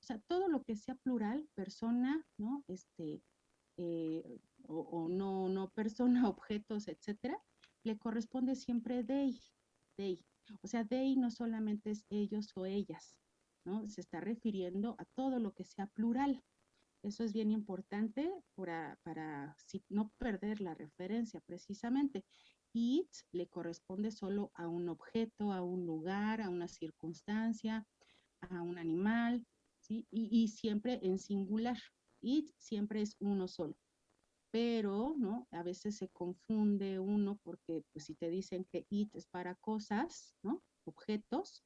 o sea, todo lo que sea plural, persona, ¿no? Este, eh, o, no, no persona, objetos, etcétera, le corresponde siempre they, they. O sea, they no solamente es ellos o ellas, ¿no? Se está refiriendo a todo lo que sea plural. Eso es bien importante para, para no perder la referencia precisamente. It le corresponde solo a un objeto, a un lugar, a una circunstancia, a un animal, Y, siempre en singular. It siempre es uno solo. Pero, ¿no? A veces se confunde uno porque, pues, si te dicen que it es para cosas, ¿no? Objetos,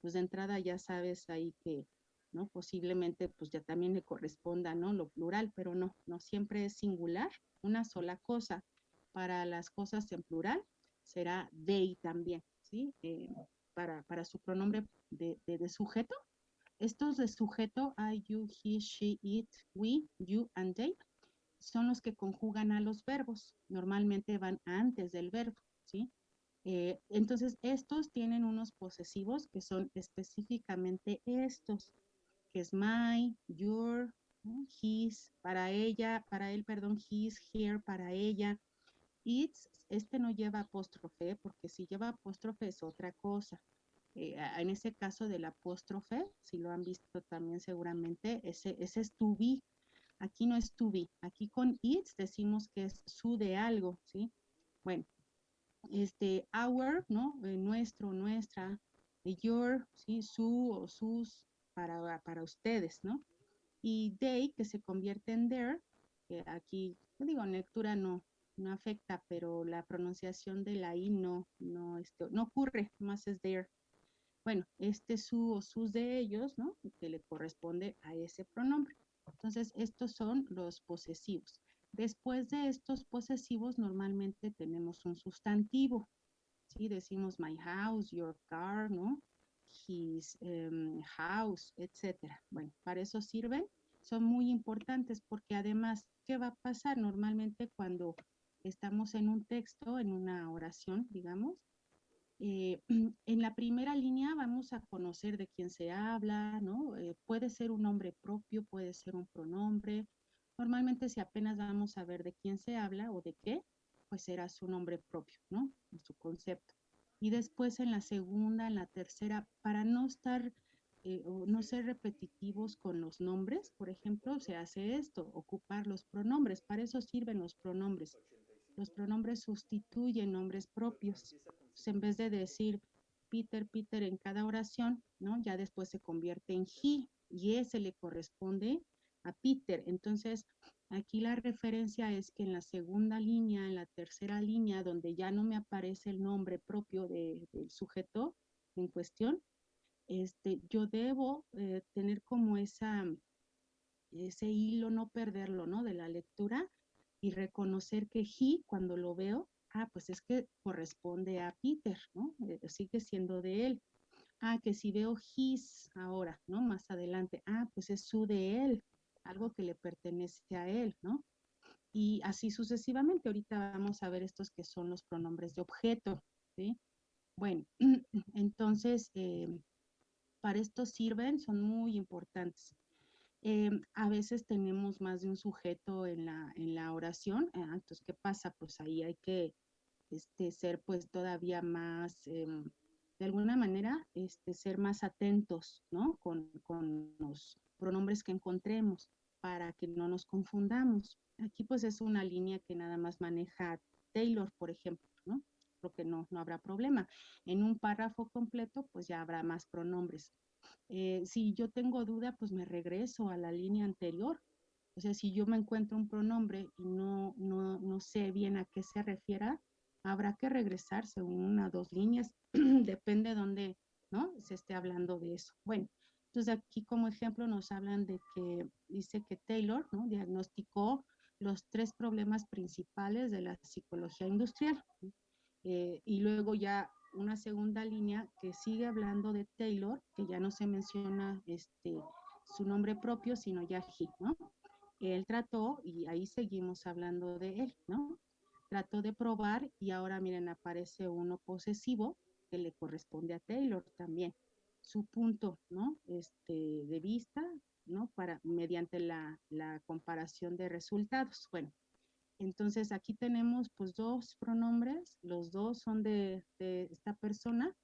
pues de entrada ya sabes ahí que ¿no? Posiblemente pues ya también le corresponda, ¿no? Lo plural, pero no, no siempre es singular, una sola cosa. Para las cosas en plural será they también, ¿sí? Eh, para, para, su pronombre de, de, sujeto. Estos de sujeto, I, you, he, she, it, we, you, and they, son los que conjugan a los verbos. Normalmente van antes del verbo, ¿sí? Eh, entonces, estos tienen unos posesivos que son específicamente estos que es my, your, his, para ella, para él, perdón, his, here, para ella. It's, este no lleva apóstrofe, porque si lleva apóstrofe es otra cosa. Eh, en ese caso del apóstrofe, si lo han visto también seguramente, ese, es to be. Aquí no es to be. Aquí con it's decimos que es su de algo, ¿sí? Bueno, este, our, ¿no? Eh, nuestro, nuestra, your, ¿sí? Su o sus, para, para ustedes, ¿no? Y they, que se convierte en there, que aquí, digo, en lectura no, no afecta, pero la pronunciación de la I no, no, esto, no ocurre, más es there. Bueno, este su o sus de ellos, ¿no? Que le corresponde a ese pronombre. Entonces, estos son los posesivos. Después de estos posesivos, normalmente tenemos un sustantivo. ¿sí? Decimos my house, your car, ¿no? his em, house, etcétera. Bueno, para eso sirven, son muy importantes porque además, ¿qué va a pasar normalmente cuando estamos en un texto, en una oración, digamos? Eh, en la primera línea vamos a conocer de quién se habla, ¿no? Eh, puede ser un nombre propio, puede ser un pronombre. Normalmente si apenas vamos a ver de quién se habla o de qué, pues será su nombre propio, ¿no? Su concepto y después en la segunda, en la tercera, para no estar eh, o no ser repetitivos con los nombres, por ejemplo, se hace esto, ocupar los pronombres, para eso sirven los pronombres. Los pronombres sustituyen nombres propios. En vez de decir Peter, Peter en cada oración, ¿no? Ya después se convierte en he y ese le corresponde a Peter. Entonces, aquí la referencia es que en la segunda línea, en la tercera línea, donde ya no me aparece el nombre propio del sujeto en cuestión, este, yo debo eh, tener como esa, ese hilo, no perderlo, ¿no? De la lectura y reconocer que he, cuando lo veo, ah, pues es que corresponde a Peter, ¿no? Eh, sigue siendo de él. Ah, que si veo his ahora, ¿no? Más adelante, ah, pues es su de él, algo que le pertenece a él, ¿no? Y así sucesivamente. Ahorita vamos a ver estos que son los pronombres de objeto, ¿sí? Bueno, entonces, eh, para esto sirven, son muy importantes. Eh, a veces tenemos más de un sujeto en la, en la oración, ah, entonces, ¿qué pasa? Pues ahí hay que este, ser pues todavía más, em, de alguna manera, este, ser más atentos, ¿no? Con, con los pronombres que encontremos para que no nos confundamos. Aquí pues es una línea que nada más maneja Taylor, por ejemplo, ¿no? No, no habrá problema. En un párrafo completo pues ya habrá más pronombres. Eh, si yo tengo duda pues me regreso a la línea anterior. O sea, si yo me encuentro un pronombre y no, no, no sé bien a qué se refiera, habrá que regresarse una o dos líneas, depende de dónde ¿no? se esté hablando de eso. Bueno, entonces aquí como ejemplo nos hablan de que dice que Taylor ¿no? diagnosticó los tres problemas principales de la psicología industrial. Eh, y luego ya una segunda línea que sigue hablando de Taylor, que ya no se menciona este, su nombre propio, sino ya he, ¿no? Él trató, y ahí seguimos hablando de él, ¿no? Trató de probar y ahora miren, aparece uno posesivo que le corresponde a Taylor también su punto ¿no? este, de vista ¿no? Para, mediante la, la comparación de resultados. Bueno, entonces aquí tenemos pues dos pronombres, los dos son de, esta persona.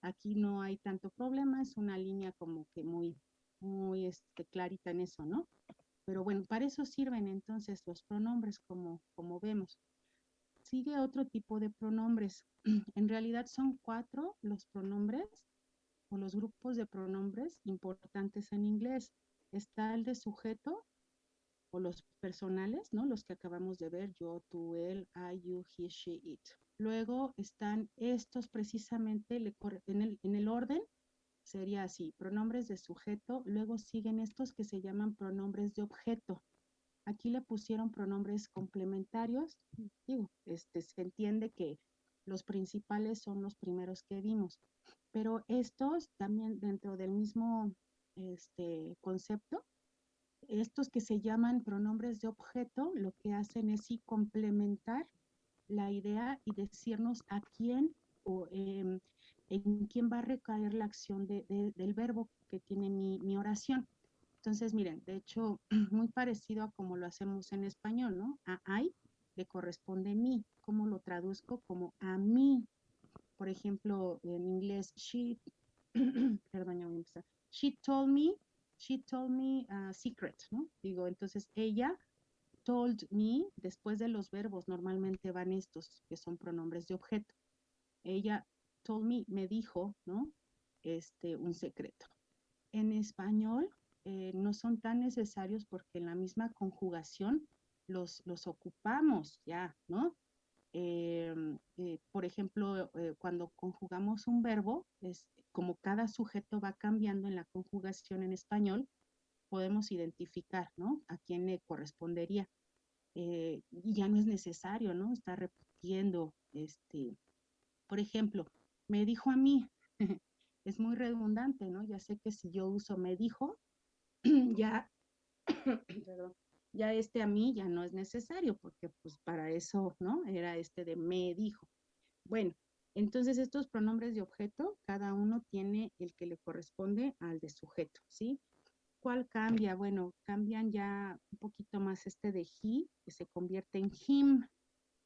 Aquí no hay tanto problema, es una línea como que muy, muy este, clarita en eso, ¿no? Pero bueno, para eso sirven entonces los pronombres como, como vemos. Sigue otro tipo de pronombres. En realidad son cuatro los pronombres o los grupos de pronombres importantes en inglés. Está el de sujeto o los personales, ¿no? Los que acabamos de ver, yo, tú, él, I, you, he, she, it. Luego están estos precisamente en el, en el orden sería así, pronombres de sujeto, luego siguen estos que se llaman pronombres de objeto. Aquí le pusieron pronombres complementarios, digo, este, se entiende que los principales son los primeros que vimos, pero estos también dentro del mismo este, concepto, estos que se llaman pronombres de objeto, lo que hacen es sí complementar la idea y decirnos a quién o eh, en quién va a recaer la acción de, del verbo que tiene mi, oración. Entonces, miren, de hecho, muy parecido a como lo hacemos en español, ¿no? A I le corresponde mí. ¿Cómo lo traduzco? Como a mí. Por ejemplo, en inglés, she, perdón, ya voy a empezar. She told me, she told me a secret, ¿no? Digo, entonces ella told me, después de los verbos normalmente van estos, que son pronombres de objeto. Ella told me, me dijo, ¿no? Este, un secreto. En español eh, no son tan necesarios porque en la misma conjugación los, los ocupamos ya, ¿no? Eh, eh, por ejemplo, eh, cuando conjugamos un verbo, es, como cada sujeto va cambiando en la conjugación en español, podemos identificar, ¿no? A quién le correspondería. y ya no es necesario, ¿no? Estar repitiendo, este, por ejemplo, me dijo a mí, es muy redundante, ¿no? Ya sé que si yo uso me dijo, ya, ya este a mí ya no es necesario, porque pues para eso, ¿no? Era este de me dijo. Bueno, entonces estos pronombres de objeto, cada uno tiene el que le corresponde al de sujeto, ¿sí? ¿Cuál cambia? Bueno, cambian ya un poquito más este de he, que se convierte en him,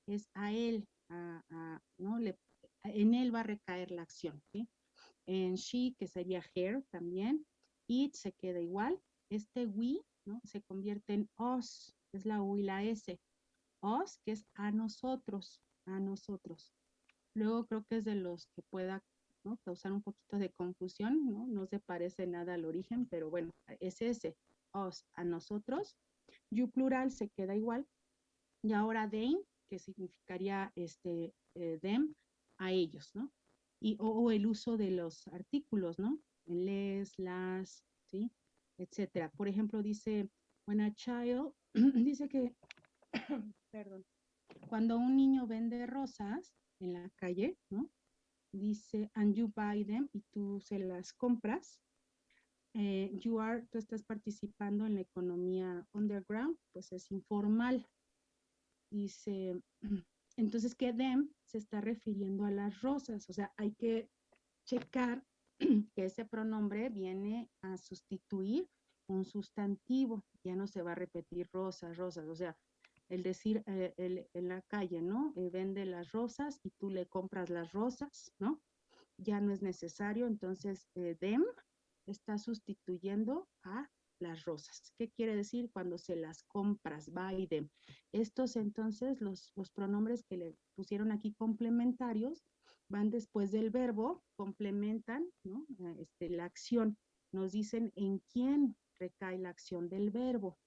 es a él, a, a, ¿no? Le en él va a recaer la acción. ¿sí? En she, que sería her también, it se queda igual. Este we ¿no? se convierte en us, es la U y la S. Us, que es a nosotros, a nosotros. Luego creo que es de los que pueda ¿no? causar un poquito de confusión, ¿no? no se parece nada al origen, pero bueno, es ese, us, a nosotros. You plural se queda igual. Y ahora they, que significaría este, eh, them, a ellos, ¿no? Y, o, el uso de los artículos, ¿no? Les, las, ¿sí? Etcétera. Por ejemplo, dice, when a child, dice que, cuando un niño vende rosas en la calle, ¿no? Dice, and you buy them, y tú se las compras, eh, you are, tú estás participando en la economía underground, pues es informal. Dice, entonces que them se está refiriendo a las rosas, o sea, hay que checar que ese pronombre viene a sustituir un sustantivo, ya no se va a repetir rosas, rosas, o sea, el decir eh, el, en la calle, ¿no? Eh, vende las rosas y tú le compras las rosas, ¿no? Ya no es necesario, entonces eh, them está sustituyendo a las rosas. ¿Qué quiere decir cuando se las compras? Buy them. Estos entonces, los, los pronombres que le pusieron aquí complementarios, van después del verbo, complementan ¿no? Eh, este, la acción. Nos dicen en quién recae la acción del verbo.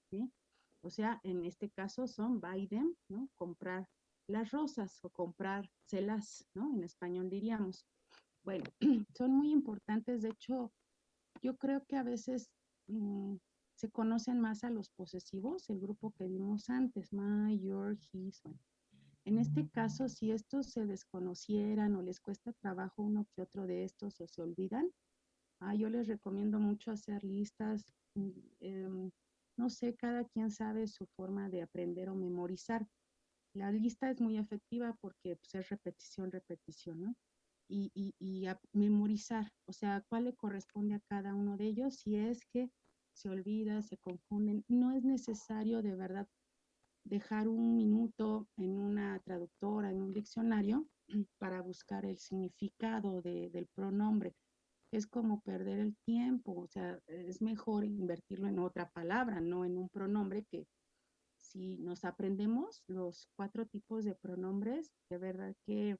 O sea, en este caso son them, ¿no? comprar las rosas o comprárselas, ¿no? En español diríamos. Bueno, son muy importantes. De hecho, yo creo que a veces Mm, se conocen más a los posesivos, el grupo que vimos antes, my, your, his. En este caso, si estos se desconocieran o les cuesta trabajo uno que otro de estos o se olvidan, ah, yo les recomiendo mucho hacer listas. Mm, em, no sé, cada quien sabe su forma de aprender o memorizar. La lista es muy efectiva porque pues, es repetición, repetición, ¿no? y, y, y a memorizar, o sea, cuál le corresponde a cada uno de ellos, si es que se olvida, se confunden. No es necesario de verdad dejar un minuto en una traductora, en un diccionario, para buscar el significado del pronombre. Es como perder el tiempo, o sea, es mejor invertirlo en otra palabra, no en un pronombre que si nos aprendemos los cuatro tipos de pronombres, de verdad que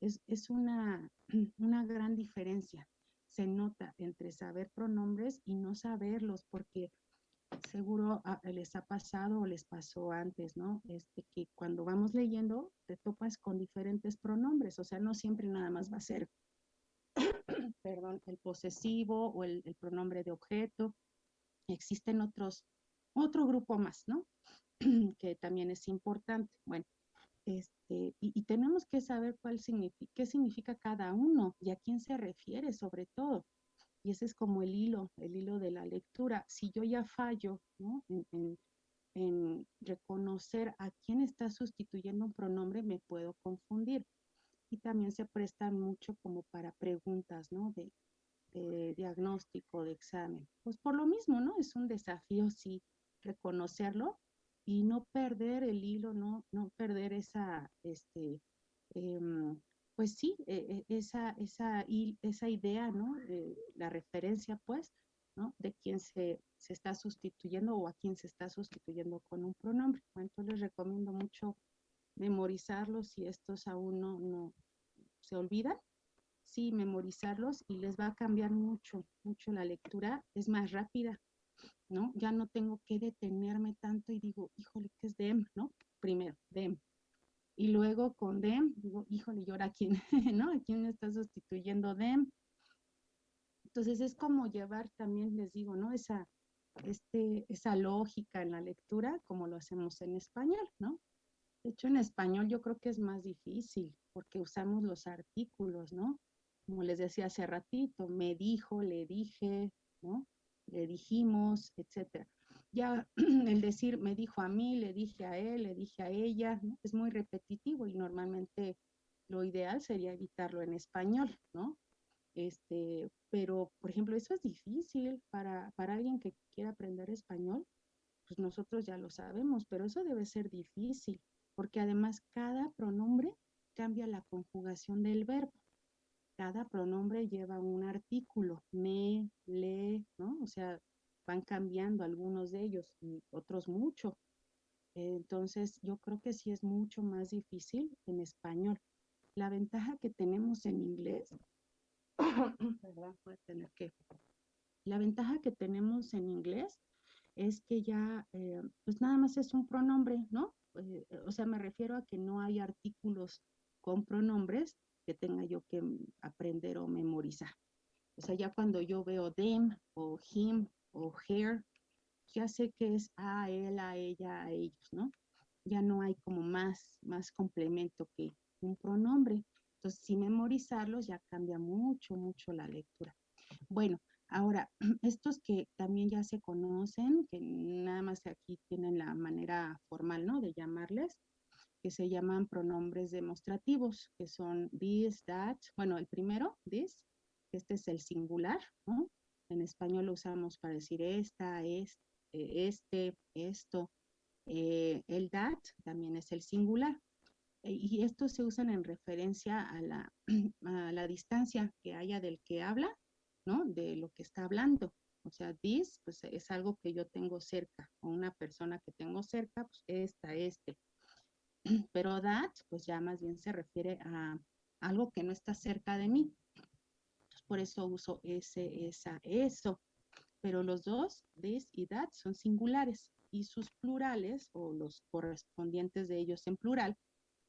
es, es una, una gran diferencia. Se nota entre saber pronombres y no saberlos, porque seguro les ha pasado o les pasó antes, ¿no? Este, que cuando vamos leyendo te topas con diferentes pronombres, o sea, no siempre nada más va a ser, perdón, el posesivo o el, el, pronombre de objeto. Existen otros, otro grupo más, ¿no? que también es importante. Bueno, este, y, y, tenemos que saber cuál significa, qué significa cada uno y a quién se refiere sobre todo. Y ese es como el hilo, el hilo de la lectura. Si yo ya fallo ¿no? en, en, reconocer a quién está sustituyendo un pronombre, me puedo confundir. Y también se prestan mucho como para preguntas, ¿no? De, diagnóstico, de examen. Pues por lo mismo, ¿no? Es un desafío, sí, reconocerlo y no perder el hilo, no, no perder esa, este, eh, pues sí, eh, esa, esa, esa idea, ¿no? La referencia, pues, ¿no? De quién se, se, está sustituyendo o a quién se está sustituyendo con un pronombre. entonces les recomiendo mucho memorizarlos si estos aún no, no se olvidan. Sí, memorizarlos y les va a cambiar mucho, mucho la lectura. Es más rápida, ¿no? Ya no tengo que detenerme tanto y digo, híjole, ¿qué es dem, no? Primero, dem, y luego con dem, digo, híjole, ¿y ahora quién, no? ¿A quién está sustituyendo dem? Entonces es como llevar también, les digo, ¿no? Esa, este, esa lógica en la lectura como lo hacemos en español, ¿no? De hecho, en español yo creo que es más difícil porque usamos los artículos, ¿no? Como les decía hace ratito, me dijo, le dije, ¿no? Le dijimos, etcétera ya el decir me dijo a mí, le dije a él, le dije a ella, es muy repetitivo y normalmente lo ideal sería evitarlo en español, ¿no? Este, pero, por ejemplo, eso es difícil para, para alguien que quiera aprender español, pues nosotros ya lo sabemos, pero eso debe ser difícil, porque además cada pronombre cambia la conjugación del verbo. Cada pronombre lleva un artículo, me, le, ¿no? O sea, van cambiando algunos de ellos y otros mucho. Entonces, yo creo que sí es mucho más difícil en español. La ventaja que tenemos en inglés, perdón, voy a tener que, la ventaja que tenemos en inglés es que ya, eh, pues nada más es un pronombre, ¿no? Eh, o sea, me refiero a que no hay artículos con pronombres que tenga yo que aprender o memorizar. O sea, ya cuando yo veo them o him o her, ya sé que es a él, a ella, a ellos, ¿no? Ya no hay como más, más complemento que un pronombre. Entonces, sin memorizarlos ya cambia mucho, mucho la lectura. Bueno, ahora, estos que también ya se conocen, que nada más aquí tienen la manera formal, ¿no? De llamarles, que se llaman pronombres demostrativos, que son this, that, bueno, el primero, this, este es el singular, ¿no? En español lo usamos para decir esta, este, este esto. Eh, el that también es el singular. E, y estos se usan en referencia a la, a la distancia que haya del que habla, ¿no? De lo que está hablando. O sea, this, pues es algo que yo tengo cerca, o una persona que tengo cerca, pues esta, este. Pero that, pues ya más bien se refiere a algo que no está cerca de mí por eso uso ese, esa, eso. Pero los dos, this y that, son singulares y sus plurales o los correspondientes de ellos en plural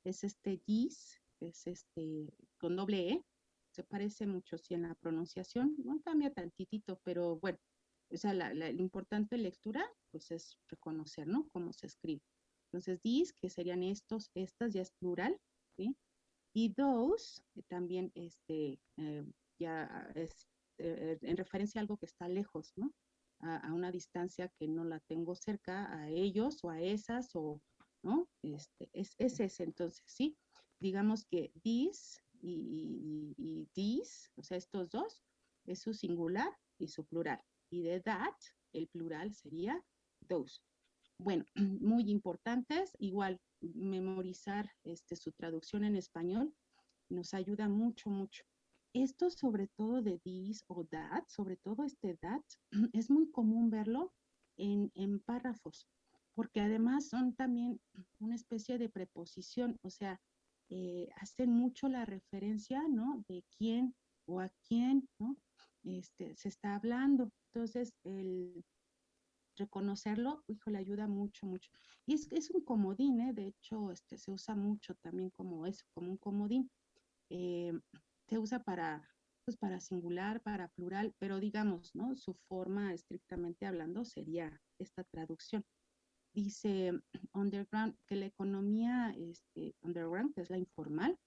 es este gis, es este con doble E, se parece mucho si en la pronunciación, no cambia tantitito, pero bueno, o sea, la, la, importante lectura pues es reconocer, ¿no? Cómo se escribe. Entonces, these, que serían estos, estas, ya es plural, ¿sí? Y those, también este, eh, ya es eh, en referencia a algo que está lejos, ¿no? A, una distancia que no la tengo cerca, a ellos o a esas, o, ¿no? Este, es, es ese entonces, ¿sí? Digamos que this y, y, o sea, estos dos, es su singular y su plural. Y de that el plural sería those. Bueno, muy importantes, igual memorizar este, su traducción en español nos ayuda mucho, mucho. Esto sobre todo de this o that, sobre todo este that, es muy común verlo en, párrafos, porque además son también una especie de preposición, o sea, eh, hacen mucho la referencia, ¿no? De quién o a quién, ¿no? Este, se está hablando. Entonces, el reconocerlo, hijo, le ayuda mucho, mucho. Y es, es un comodín, ¿eh? De hecho, este, se usa mucho también como eso, como un comodín. Eh, se usa para, pues para singular, para plural, pero digamos, ¿no? Su forma estrictamente hablando sería esta traducción. Dice Underground que la economía este, underground, que es la informal,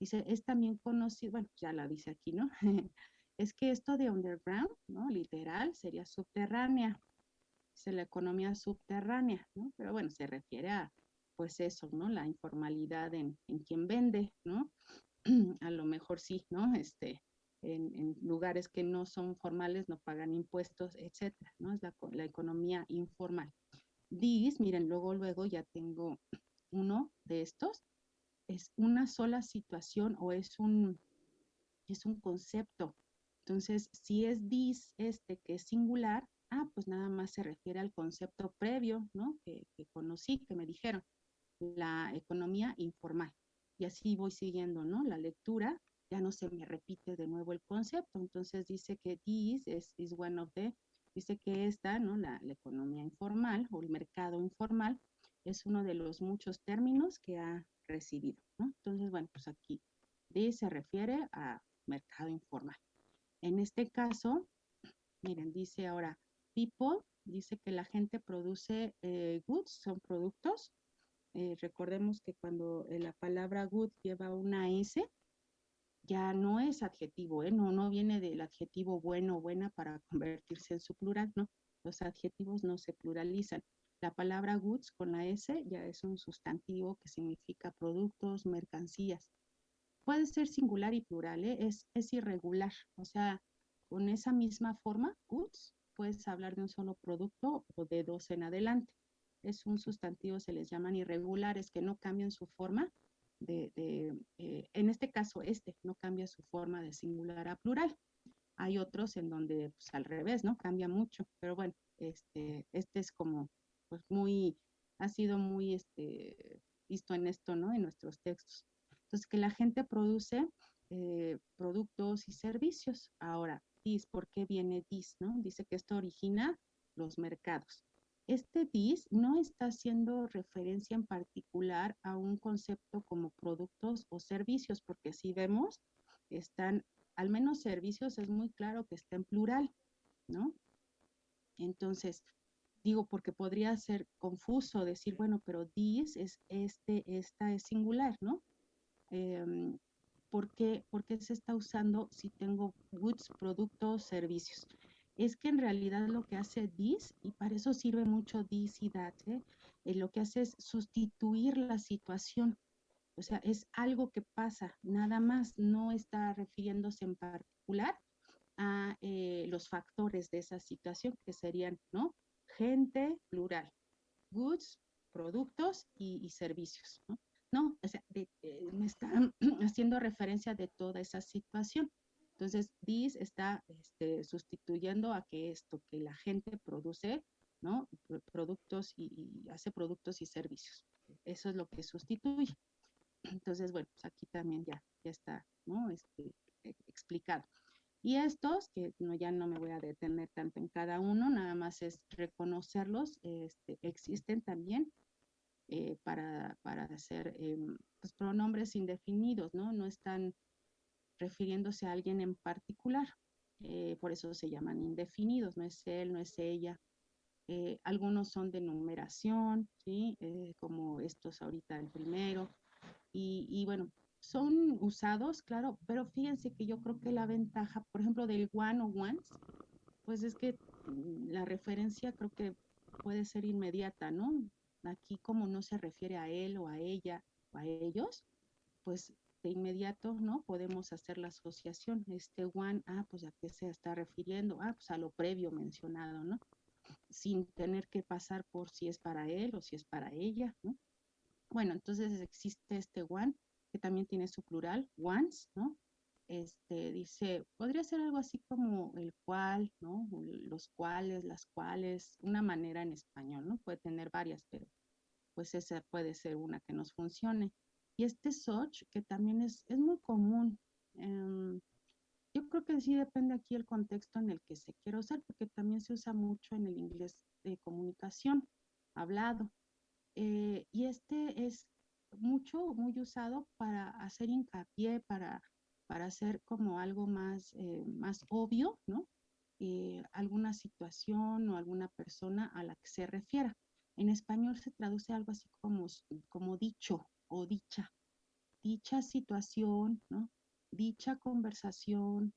dice, es también conocido, bueno, ya la dice aquí, ¿no? es que esto de underground, ¿no? Literal, sería subterránea. Dice la economía subterránea, ¿no? Pero bueno, se refiere a, pues eso, ¿no? La informalidad en, en quien vende, ¿no? a lo mejor sí, ¿no? Este, en, lugares que no son formales no pagan impuestos, etcétera, ¿no? Es la, economía informal. This, miren, luego, luego ya tengo uno de estos, es una sola situación o es un, es un concepto. Entonces, si es this, este que es singular, ah, pues nada más se refiere al concepto previo, ¿no? Que conocí, que me dijeron, la economía informal y así voy siguiendo, ¿no? La lectura, ya no se me repite de nuevo el concepto, entonces dice que this is, one of the, dice que esta, ¿no? La, economía informal o el mercado informal es uno de los muchos términos que ha recibido. Entonces, bueno, pues aquí this se refiere a mercado informal. En este caso, miren, dice ahora people, dice que la gente produce eh, goods, son productos, eh, recordemos que cuando eh, la palabra good lleva una S, ya no es adjetivo, ¿eh? no, no viene del adjetivo bueno o buena para convertirse en su plural, no. Los adjetivos no se pluralizan. La palabra goods con la S ya es un sustantivo que significa productos, mercancías. Puede ser singular y plural, ¿eh? es, es irregular. O sea, con esa misma forma, goods, puedes hablar de un solo producto o de dos en adelante es un sustantivo, se les llaman irregulares, que no cambian su forma de, eh, en este caso este, no cambia su forma de singular a plural. Hay otros en donde, pues al revés, ¿no? Cambia mucho, pero bueno, este, este es como, pues muy, ha sido muy, este, visto en esto, ¿no? En nuestros textos. Entonces, que la gente produce eh, productos y servicios. Ahora, DIS, ¿por qué viene DIS, no? Dice que esto origina los mercados este DIS no está haciendo referencia en particular a un concepto como productos o servicios, porque si vemos, están, al menos servicios es muy claro que está en plural, ¿no? Entonces, digo, porque podría ser confuso decir, bueno, pero DIS es este, esta es singular, ¿no? Em, ¿por, qué, ¿Por qué se está usando si tengo goods, productos, servicios? Es que en realidad lo que hace this, y para eso sirve mucho this y ¿eh? Eh, lo que hace es sustituir la situación. O sea, es algo que pasa, nada más, no está refiriéndose en particular a eh, los factores de esa situación, que serían, ¿no? Gente, plural, goods, productos y, servicios, ¿no? No, o sea, me están haciendo referencia de toda esa situación. Entonces, this está este, sustituyendo a que esto, que la gente produce, ¿no? Productos y, hace productos y servicios. Eso es lo que sustituye. Entonces, bueno, pues aquí también ya, ya está, ¿no? Este, e, explicado. Y estos, que no, ya no me voy a detener tanto en cada uno, nada más es reconocerlos, este, existen también eh, para, para hacer pues, pronombres indefinidos, ¿no? No están refiriéndose a alguien en particular. Eh, por eso se llaman indefinidos, no es él, no es ella. Eh, algunos son de numeración, ¿sí? Eh, como estos ahorita el primero. Y, y, bueno, son usados, claro, pero fíjense que yo creo que la ventaja, por ejemplo, del one o ones, pues es que mm, la referencia creo que puede ser inmediata, ¿no? Aquí como no se refiere a él o a ella o a ellos, pues de inmediato, ¿no? Podemos hacer la asociación. Este one, ah, pues a qué se está refiriendo, ah, pues a lo previo mencionado, ¿no? sin tener que pasar por si es para él o si es para ella, ¿no? Bueno, entonces existe este one, que también tiene su plural, ones, ¿no? Este, dice, podría ser algo así como el cual, ¿no? Los cuales, las cuales, una manera en español, ¿no? Puede tener varias, pero pues esa puede ser una que nos funcione. Y este such, que también es, es muy común. Em, yo creo que sí depende aquí el contexto en el que se quiere usar, porque también se usa mucho en el inglés de comunicación, hablado. Eh, y este es mucho, muy usado para hacer hincapié, para, para hacer como algo más, eh, más obvio, ¿no? Eh, alguna situación o alguna persona a la que se refiera. En español se traduce algo así como, como dicho o dicha. Dicha situación, ¿no? Dicha conversación,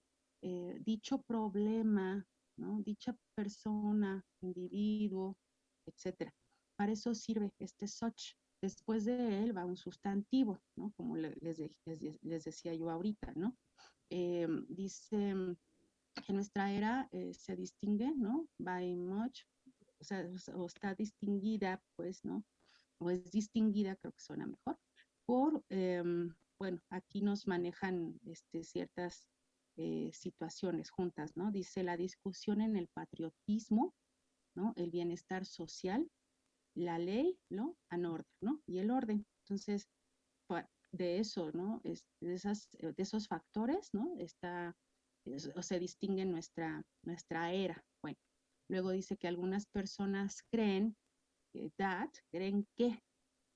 dicho problema, ¿no? Dicha persona, individuo, etcétera. Para eso sirve este such. Después de él va un sustantivo, ¿no? Como les, les, decía yo ahorita, ¿no? Eh, dice que nuestra era eh, se distingue, ¿no? By much, o sea, o está distinguida, pues, ¿no? O es distinguida, creo que suena mejor, por, em, bueno, aquí nos manejan este, ciertas eh, situaciones juntas, ¿no? Dice la discusión en el patriotismo, ¿no? El bienestar social, la ley, ¿no? An order, ¿no? Y el orden. Entonces, de eso, ¿no? Es, de, esas, de esos factores, ¿no? Está, o se distingue nuestra, nuestra era. Bueno, luego dice que algunas personas creen that, creen que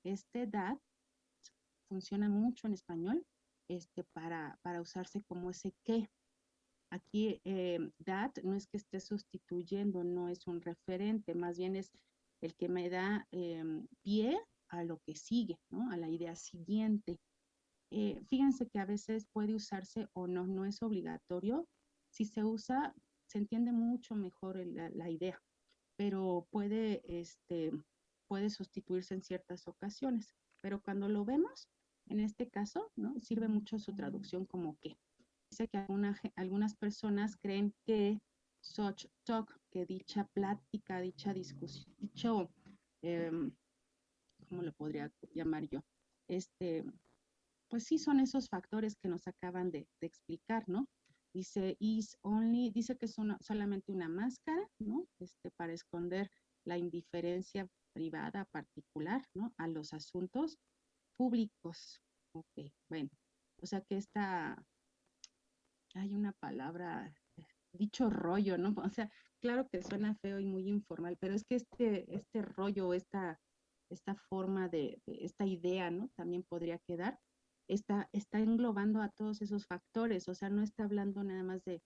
este that funciona mucho en español este, para, para usarse como ese que. Aquí eh, that no es que esté sustituyendo, no es un referente, más bien es el que me da em, pie a lo que sigue, ¿no? A la idea siguiente. Eh, fíjense que a veces puede usarse o no, no es obligatorio. Si se usa, se entiende mucho mejor la, idea, pero puede, este, puede sustituirse en ciertas ocasiones. Pero cuando lo vemos, en este caso, ¿no? Sirve mucho su traducción como que. Dice que algunas personas creen que such talk, que dicha plática, dicha discusión, dicho, em, ¿cómo lo podría llamar yo? Este, pues sí son esos factores que nos acaban de, explicar, ¿no? Dice, is only, dice que es solamente una máscara, ¿no? Este, para esconder la indiferencia privada particular, ¿no? A los asuntos públicos. Ok, bueno, o sea que esta, hay una palabra dicho rollo, ¿no? O sea, claro que suena feo y muy informal, pero es que este, este rollo, esta, esta forma de, esta idea, ¿no? También podría quedar, está, está englobando a todos esos factores, o sea, no está hablando nada más de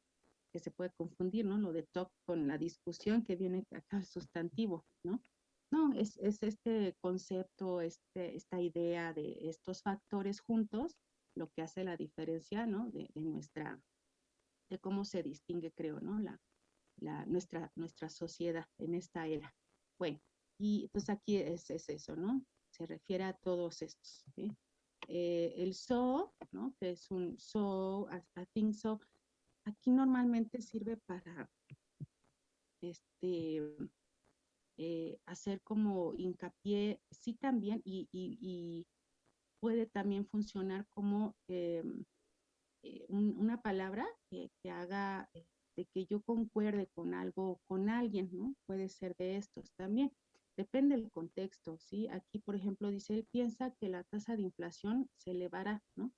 que se puede confundir, ¿no? Lo de talk con la discusión que viene acá el sustantivo, ¿no? No, es, es este concepto, este, esta idea de estos factores juntos, lo que hace la diferencia, ¿no? De, de nuestra, de cómo se distingue, creo, ¿no? La, la, nuestra, nuestra sociedad en esta era. Bueno, y pues aquí es, es eso, ¿no? Se refiere a todos estos. Eh, el so, ¿no? Que es un so, I, think so. Aquí normalmente sirve para este, eh, hacer como hincapié, sí también, y, puede también funcionar como eh, una palabra que, haga eh, de que yo concuerde con algo, con alguien, ¿no? Puede ser de estos también. Depende del contexto, ¿sí? Aquí, por ejemplo, dice, él piensa que la tasa de inflación se elevará, ¿no?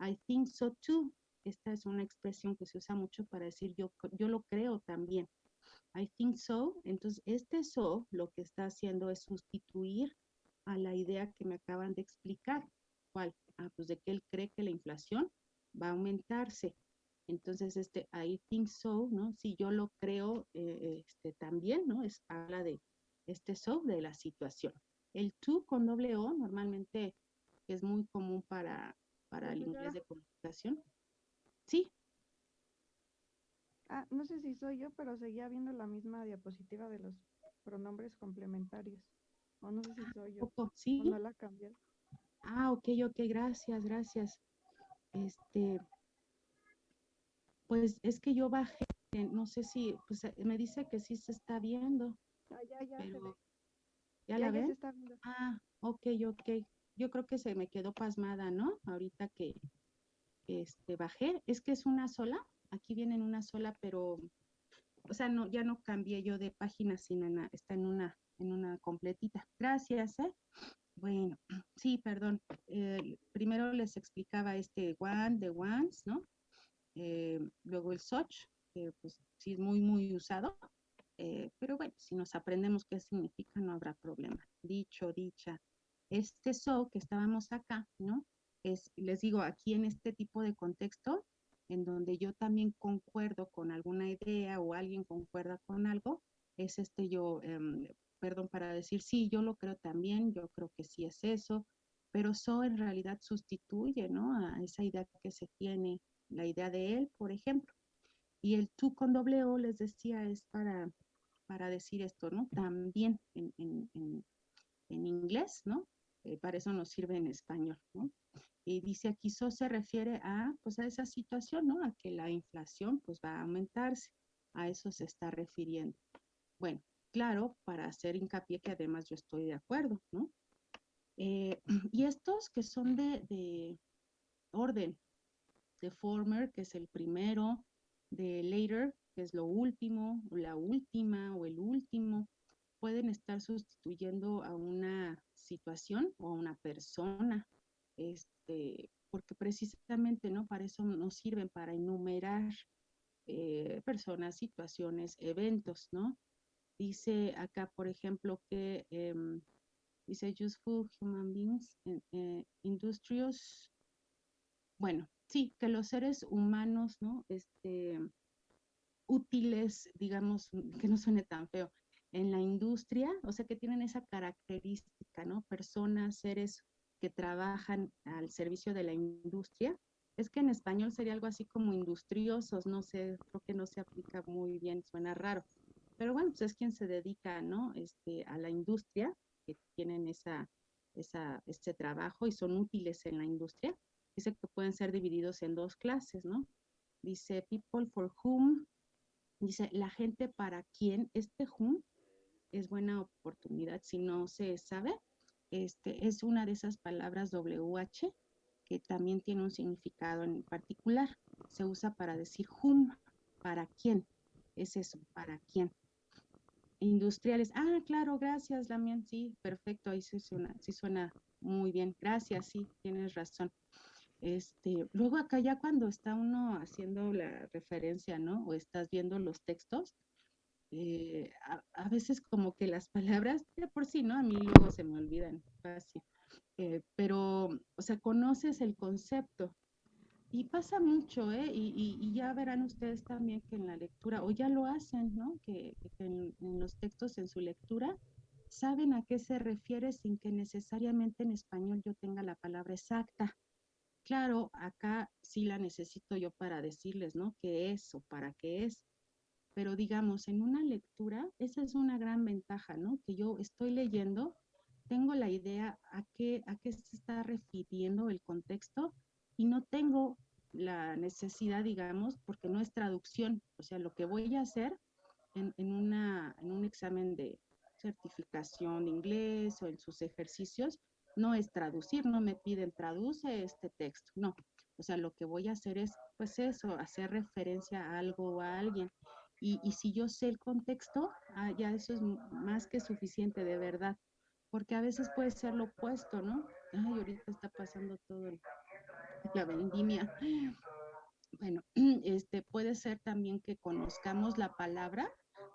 I think so too. Esta es una expresión que se usa mucho para decir yo, yo lo creo también. I think so. Entonces, este so lo que está haciendo es sustituir a la idea que me acaban de explicar. ¿Cuál? Ah, pues de que él cree que la inflación va a aumentarse. Entonces, este, I think so, ¿no? Si yo lo creo, eh, este, también, ¿no? Es, habla de este so, de la situación. El to con doble O normalmente es muy común para, para el inglés de comunicación. Sí. Ah, no sé si soy yo, pero seguía viendo la misma diapositiva de los pronombres complementarios. O no sé si soy yo. ¿Sí? No la cambié. Ah, ok, ok, gracias, gracias. Este, pues es que yo bajé, no sé si, pues eh, me dice que sí se está viendo. Ah, ya, se ve. ¿Ya, Ya, la ya se ven? está viendo. Ah, ok, ok. Yo creo que se me quedó pasmada, ¿no? Ahorita que este, bajé. Es que es una sola. Aquí viene en una sola, pero, o sea, no, ya no cambié yo de página, sino en la- está en una, en una completita. Gracias, ¿eh? Bueno, sí, perdón. Eh, primero les explicaba este one, the ones, ¿no? Eh, luego el such, que pues sí es muy, muy usado. Eh, pero bueno, si nos aprendemos qué significa, no habrá problema. Dicho, dicha. Este so que estábamos acá, ¿no? Es, les digo, aquí en este tipo de contexto, en donde yo también concuerdo con alguna idea o alguien concuerda con algo, es este yo, em, perdón, para decir, sí, yo lo creo también, yo creo que sí es eso, pero so en realidad sustituye, ¿no? A esa idea que se tiene, la idea de él, por ejemplo. Y el tú con doble O, les decía, es para, para decir esto, ¿no? También en, inglés, ¿no? Eh, para eso nos sirve en español, ¿no? Y dice aquí, so se refiere a, pues a esa situación, ¿no? A que la inflación, pues va a aumentarse. A eso se está refiriendo. Bueno, claro, para hacer hincapié que además yo estoy de acuerdo, ¿no? Eh, y estos que son de, de orden, de former, que es el primero, de later, que es lo último, la última, o el último, pueden estar sustituyendo a una situación o a una persona, este, porque precisamente, ¿no? Para eso nos sirven, para enumerar eh, personas, situaciones, eventos, ¿no? Dice acá, por ejemplo, que em, dice useful human beings, eh, industrious, bueno, sí, que los seres humanos, ¿no? Este, útiles, digamos, que no suene tan feo, en la industria, o sea, que tienen esa característica, ¿no? Personas, seres que trabajan al servicio de la industria. Es que en español sería algo así como industriosos, no sé, creo que no se aplica muy bien, suena raro. Pero bueno, pues es quien se dedica, ¿no? Este, a la industria, que tienen esa, esa, este trabajo y son útiles en la industria. Dice que pueden ser divididos en dos clases, ¿no? Dice people for whom, dice la gente para quien este whom es buena oportunidad si no se sabe. Este es una de esas palabras WH que también tiene un significado en particular. Se usa para decir whom, para quién. Es eso, para quién. Industriales. Ah, claro, gracias, Damián. Sí, perfecto. Ahí sí suena, sí suena muy bien. Gracias, sí, tienes razón. Este, luego acá ya cuando está uno haciendo la referencia, ¿no? O estás viendo los textos, eh, a, veces como que las palabras, de por sí, ¿no? A mí luego se me olvidan fácil. Eh, pero, o sea, conoces el concepto. Y pasa mucho, ¿eh? Y, ya verán ustedes también que en la lectura, o ya lo hacen, ¿no? Que, en, los textos, en su lectura, saben a qué se refiere sin que necesariamente en español yo tenga la palabra exacta. Claro, acá sí la necesito yo para decirles, ¿no? ¿Qué es o para qué es? Pero digamos, en una lectura, esa es una gran ventaja, ¿no? Que yo estoy leyendo, tengo la idea a qué, a qué se está refiriendo el contexto y no tengo la necesidad, digamos, porque no es traducción, o sea, lo que voy a hacer en, en, una, en un examen de certificación de inglés o en sus ejercicios, no es traducir, no me piden traduce este texto, no. O sea, lo que voy a hacer es, pues eso, hacer referencia a algo o a alguien. Y, y si yo sé el contexto, ah, ya eso es más que suficiente, de verdad. Porque a veces puede ser lo opuesto, ¿no? Ay, ahorita está pasando todo la vendimia. Bueno, este puede ser también que conozcamos la palabra,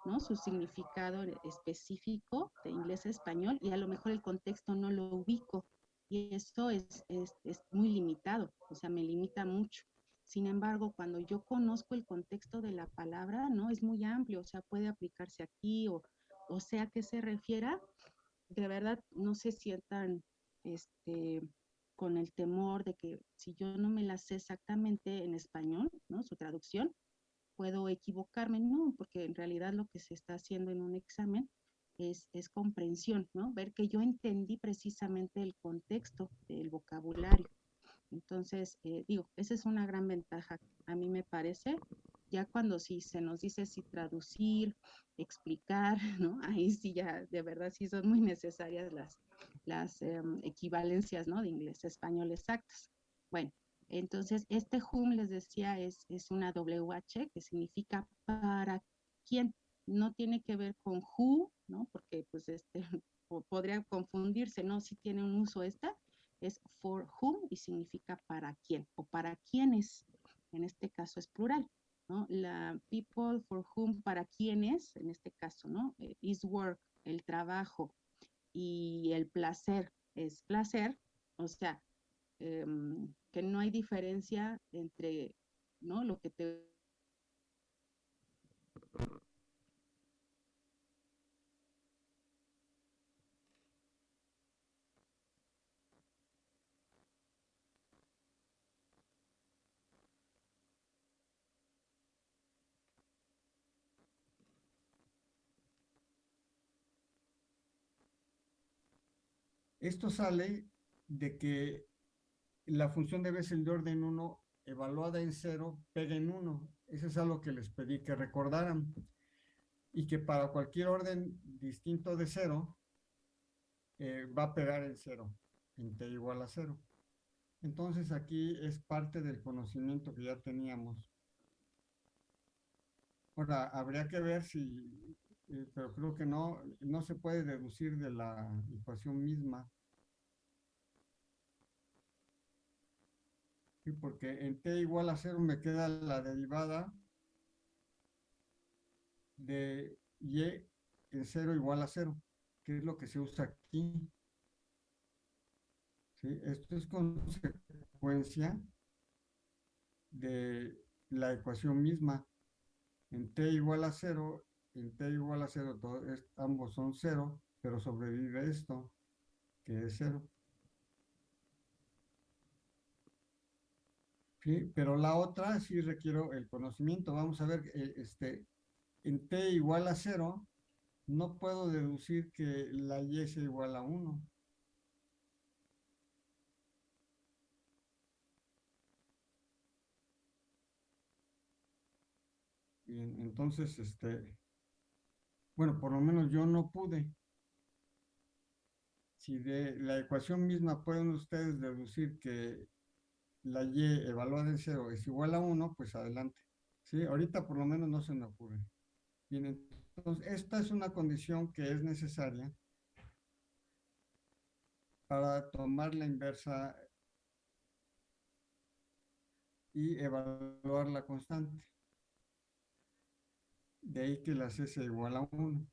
¿no? Su significado específico de inglés a español y a lo mejor el contexto no lo ubico. Y esto es, es, es muy limitado, o sea, me limita mucho. Sin embargo, cuando yo conozco el contexto de la palabra, ¿no? Es muy amplio, o sea, puede aplicarse aquí o, o sea, que se refiera, de verdad no se sientan, este, con el temor de que si yo no me la sé exactamente en español, ¿no? Su traducción, puedo equivocarme, no, porque en realidad lo que se está haciendo en un examen es, es comprensión, ¿no? Ver que yo entendí precisamente el contexto del vocabulario. Entonces, eh, digo, esa es una gran ventaja, a mí me parece, Ya cuando sí se nos dice si traducir, explicar, ¿no? Ahí sí ya, de verdad, sí son muy necesarias las, las em, equivalencias, ¿no? De inglés español exactas. Bueno, entonces este whom, les decía, es, es una WH que significa para quién. No tiene que ver con who, ¿no? Porque pues este podría confundirse, ¿no? Si tiene un uso esta, es for whom y significa para quién o para quiénes. En este caso es plural. ¿no? La people for whom, para quiénes, en este caso, ¿no? Eh, is work, el trabajo, y el placer es placer, o sea, em, que no hay diferencia entre, ¿no? Lo que te Esto sale de que la función debe ser de orden 1 evaluada en 0 pega en 1. Eso es algo que les pedí que recordaran. Y que para cualquier orden distinto de 0 eh, va a pegar en 0, en t igual a 0. Entonces aquí es parte del conocimiento que ya teníamos. Ahora, habría que ver si eh, pero creo que no, no se puede deducir de la ecuación misma. Porque en t igual a 0 me queda la derivada de y en 0 igual a 0, que es lo que se usa aquí. Esto es consecuencia de la ecuación misma. En t igual a 0 en t igual a 0, ambos son 0, pero sobrevive esto, que es 0. Pero la otra sí requiero el conocimiento. Vamos a ver, eh, este, en t igual a 0, no puedo deducir que la y sea igual a 1. Bien, entonces, este, bueno, por lo menos yo no pude. Si de la ecuación misma pueden ustedes deducir que la y evaluada en cero es igual a 1, pues adelante. ¿Sí? Ahorita por lo menos no se me ocurre. Bien, entonces esta es una condición que es necesaria para tomar la inversa y evaluar la constante. De ahí que la C sea igual a 1.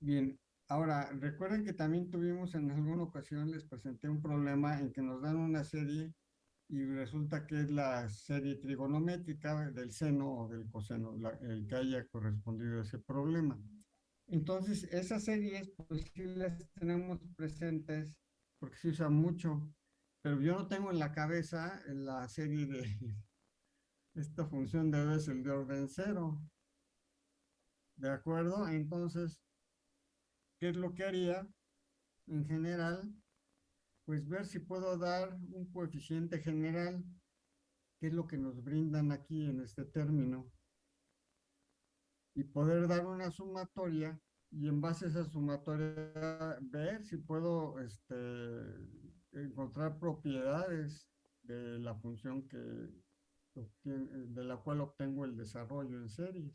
Bien, ahora recuerden que también tuvimos en alguna ocasión, les presenté un problema en que nos dan una serie y resulta que es la serie trigonométrica del seno o del coseno, el que haya correspondido a ese problema. Entonces, esas series, pues sí las tenemos presentes porque se usa mucho, pero yo no tengo en la cabeza la serie de, esta función debe ser de orden cero. ¿De acuerdo? Entonces, ¿qué es lo que haría? En general, pues ver si puedo dar un coeficiente general, que es lo que nos brindan aquí en este término, y poder dar una sumatoria y en base a esa sumatoria ver si puedo este, encontrar propiedades de la función que, de la cual obtengo el desarrollo en series.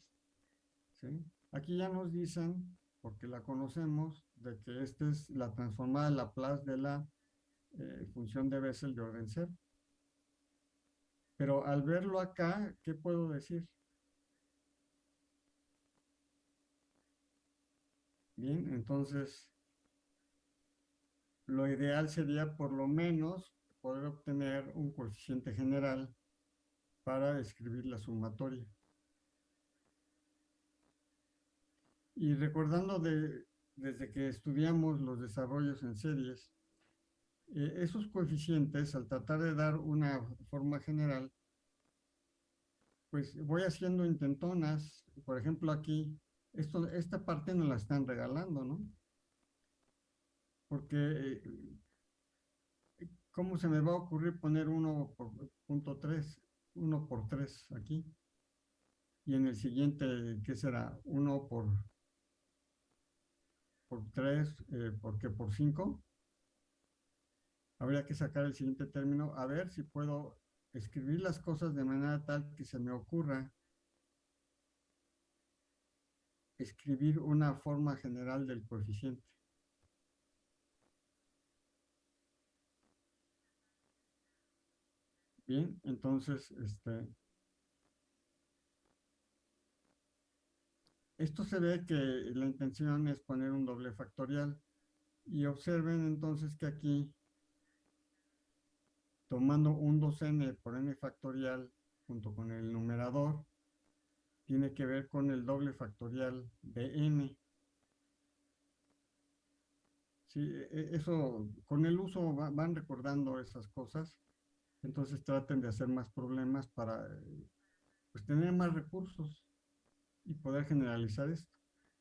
Aquí ya nos dicen, porque la conocemos, de que esta es la transformada de Laplace de la eh, función de Bessel de orden cero. Pero al verlo acá, ¿qué puedo decir? Bien, entonces, lo ideal sería por lo menos poder obtener un coeficiente general para escribir la sumatoria. Y recordando de, desde que estudiamos los desarrollos en series, eh, esos coeficientes, al tratar de dar una forma general, pues voy haciendo intentonas. Por ejemplo, aquí, esto, esta parte nos la están regalando, ¿no? Porque, eh, ¿cómo se me va a ocurrir poner 1 por punto 3? 1 por 3 aquí. Y en el siguiente, ¿qué será? 1 por, por 3, eh, ¿por qué? Por 5. Habría que sacar el siguiente término. A ver si puedo escribir las cosas de manera tal que se me ocurra escribir una forma general del coeficiente. Bien, entonces, este, esto se ve que la intención es poner un doble factorial. Y observen entonces que aquí, tomando un 2n por n factorial junto con el numerador, tiene que ver con el doble factorial de n. Sí, e, e, eso, con el uso van recordando esas cosas entonces traten de hacer más problemas para pues, tener más recursos y poder generalizar esto.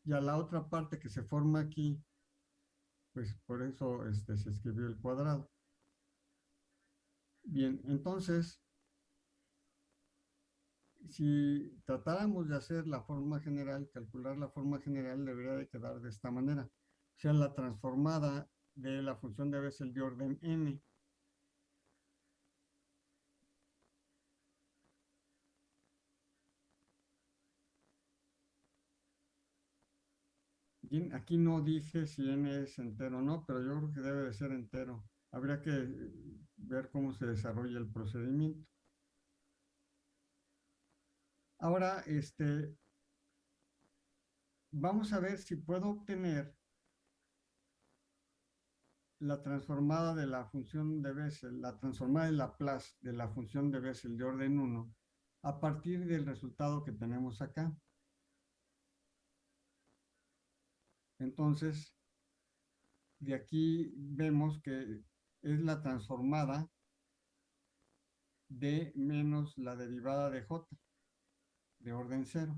Y a la otra parte que se forma aquí, pues por eso este, se escribió el cuadrado. Bien, entonces, si tratáramos de hacer la forma general, calcular la forma general, debería de quedar de esta manera. O sea, la transformada de la función de Bessel de orden n Aquí, no dice si n es entero o no, pero yo creo que debe de ser entero. Habría que ver cómo se desarrolla el procedimiento. Ahora, este, vamos a ver si puedo obtener la transformada de la función de Bessel, la transformada de Laplace de la función de Bessel de orden 1, a partir del resultado que tenemos acá. Entonces, de aquí vemos que es la transformada de menos la derivada de j, de orden cero.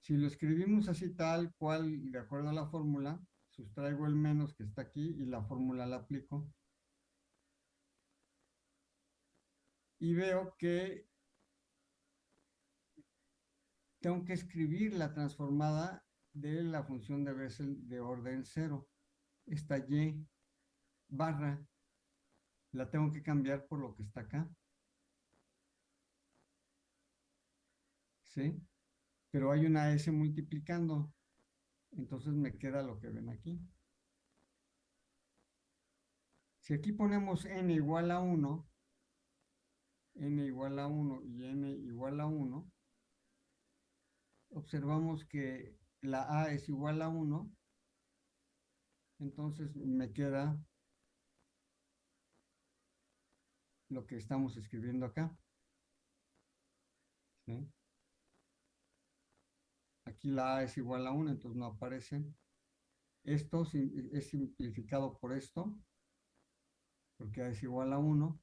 Si lo escribimos así tal cual, de acuerdo a la fórmula, sustraigo el menos que está aquí y la fórmula la aplico. Y veo que tengo que escribir la transformada de la función de Bessel de orden cero. Esta y barra la tengo que cambiar por lo que está acá. ¿Sí? Pero hay una S multiplicando. Entonces me queda lo que ven aquí. Si aquí ponemos n igual a 1, n igual a 1 y n igual a 1, observamos que la A es igual a 1, entonces me queda lo que estamos escribiendo acá. Aquí la A es igual a 1, entonces no aparece. Esto es simplificado por esto, porque A es igual a 1,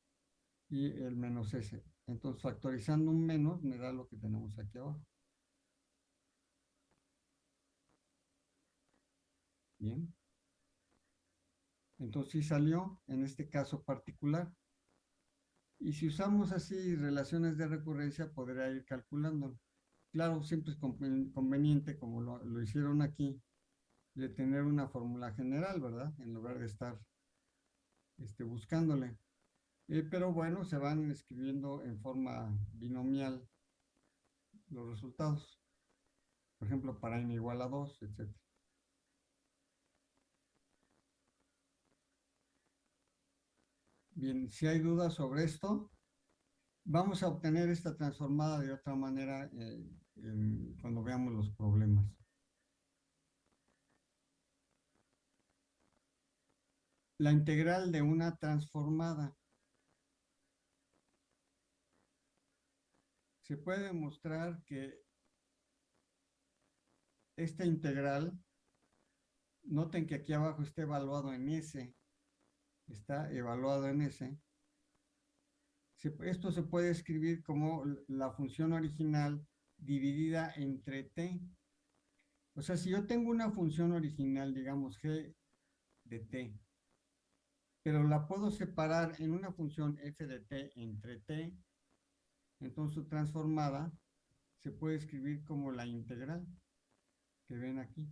y el menos S. Entonces, factorizando un menos, me da lo que tenemos aquí abajo. Bien. Entonces sí salió en este caso particular. Y si usamos así relaciones de recurrencia, podría ir calculando. Claro, siempre es conveniente, como lo, hicieron aquí, de tener una fórmula general, ¿verdad? En lugar de estar este, buscándole. Eh, pero bueno, se van escribiendo en forma binomial los resultados. Por ejemplo, para n igual a 2, etc. Bien, si hay dudas sobre esto, vamos a obtener esta transformada de otra manera eh, cuando veamos los problemas. La integral de una transformada. Se puede demostrar que esta integral, noten que aquí abajo está evaluado en S, está evaluado en ese. esto se puede escribir como la función original dividida entre t. O sea, si yo tengo una función original, digamos g de t, pero la puedo separar en una función f de t entre t, entonces transformada se puede escribir como la integral que ven aquí.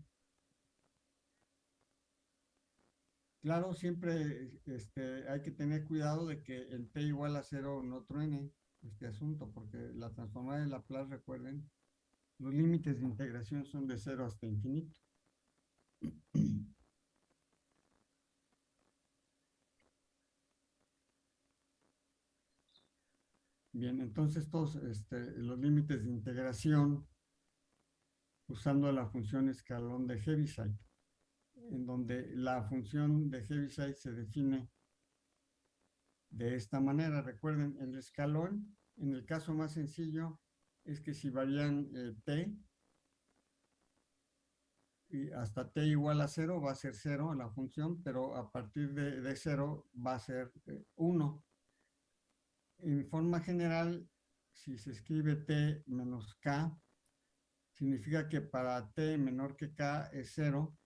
Claro, siempre este, hay que tener cuidado de que el t igual a cero no truene este asunto, porque la transformada de Laplace, recuerden, los límites de integración son de cero hasta infinito. Bien, entonces todos este, los límites de integración usando la función escalón de Heaviside, en donde la función de Heaviside se define de esta manera. Recuerden, el escalón, en el caso más sencillo, es que si varían eh, t, y hasta t igual a cero va a ser cero la función, pero a partir de, de va a ser 1. Eh, en forma general, si se escribe t menos k, significa que para t menor que k es 0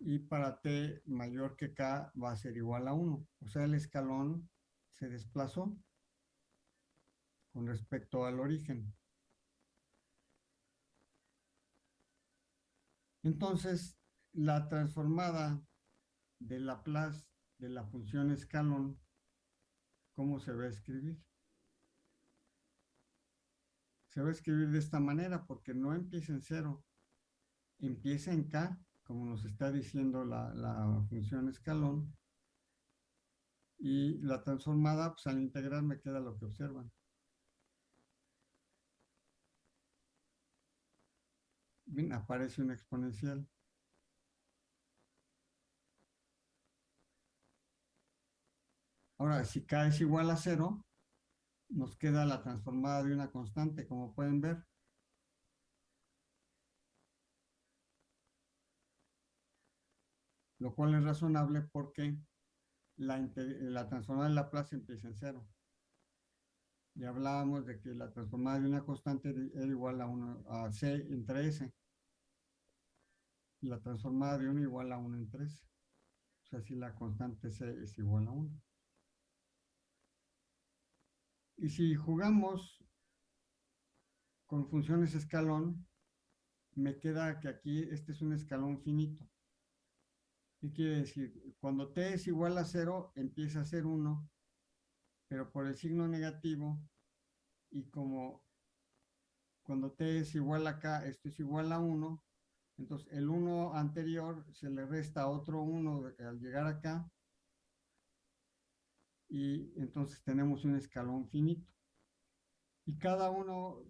y para t mayor que k va a ser igual a 1. O sea, el escalón se desplazó con respecto al origen. Entonces, la transformada de Laplace de la función escalón ¿Cómo se va a escribir? Se va a escribir de esta manera porque no empieza en cero, empieza en K, como nos está diciendo la, función escalón, y la transformada, pues al integrar me queda lo que observan. Bien, aparece un exponencial. Ahora, si k es igual a cero, nos queda la transformada de una constante, como pueden ver. Lo cual es razonable porque la, transformada de Laplace empieza en cero. Y hablábamos de que la transformada de una constante era igual a, 1, a c entre s. Y la transformada de 1 igual a 1 entre s. O sea, si la constante c es igual a 1. Y si jugamos con funciones escalón, me queda que aquí este es un escalón finito. ¿Qué quiere decir? Cuando t es igual a 0, empieza a ser 1, pero por el signo negativo, y como cuando t es igual a k, esto es igual a 1, entonces el 1 anterior se le resta otro 1 al llegar acá, y entonces tenemos un escalón finito. Y cada uno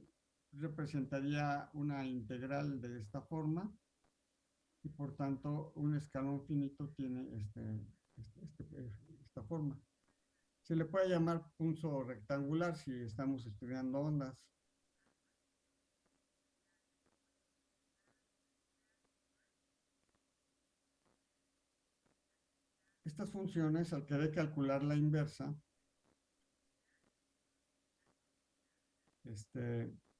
representaría una integral de esta forma y por tanto un escalón finito tiene este, este, este esta forma. Se le puede llamar punzo rectangular si estamos estudiando ondas. Estas funciones, al querer calcular la inversa, este, pues,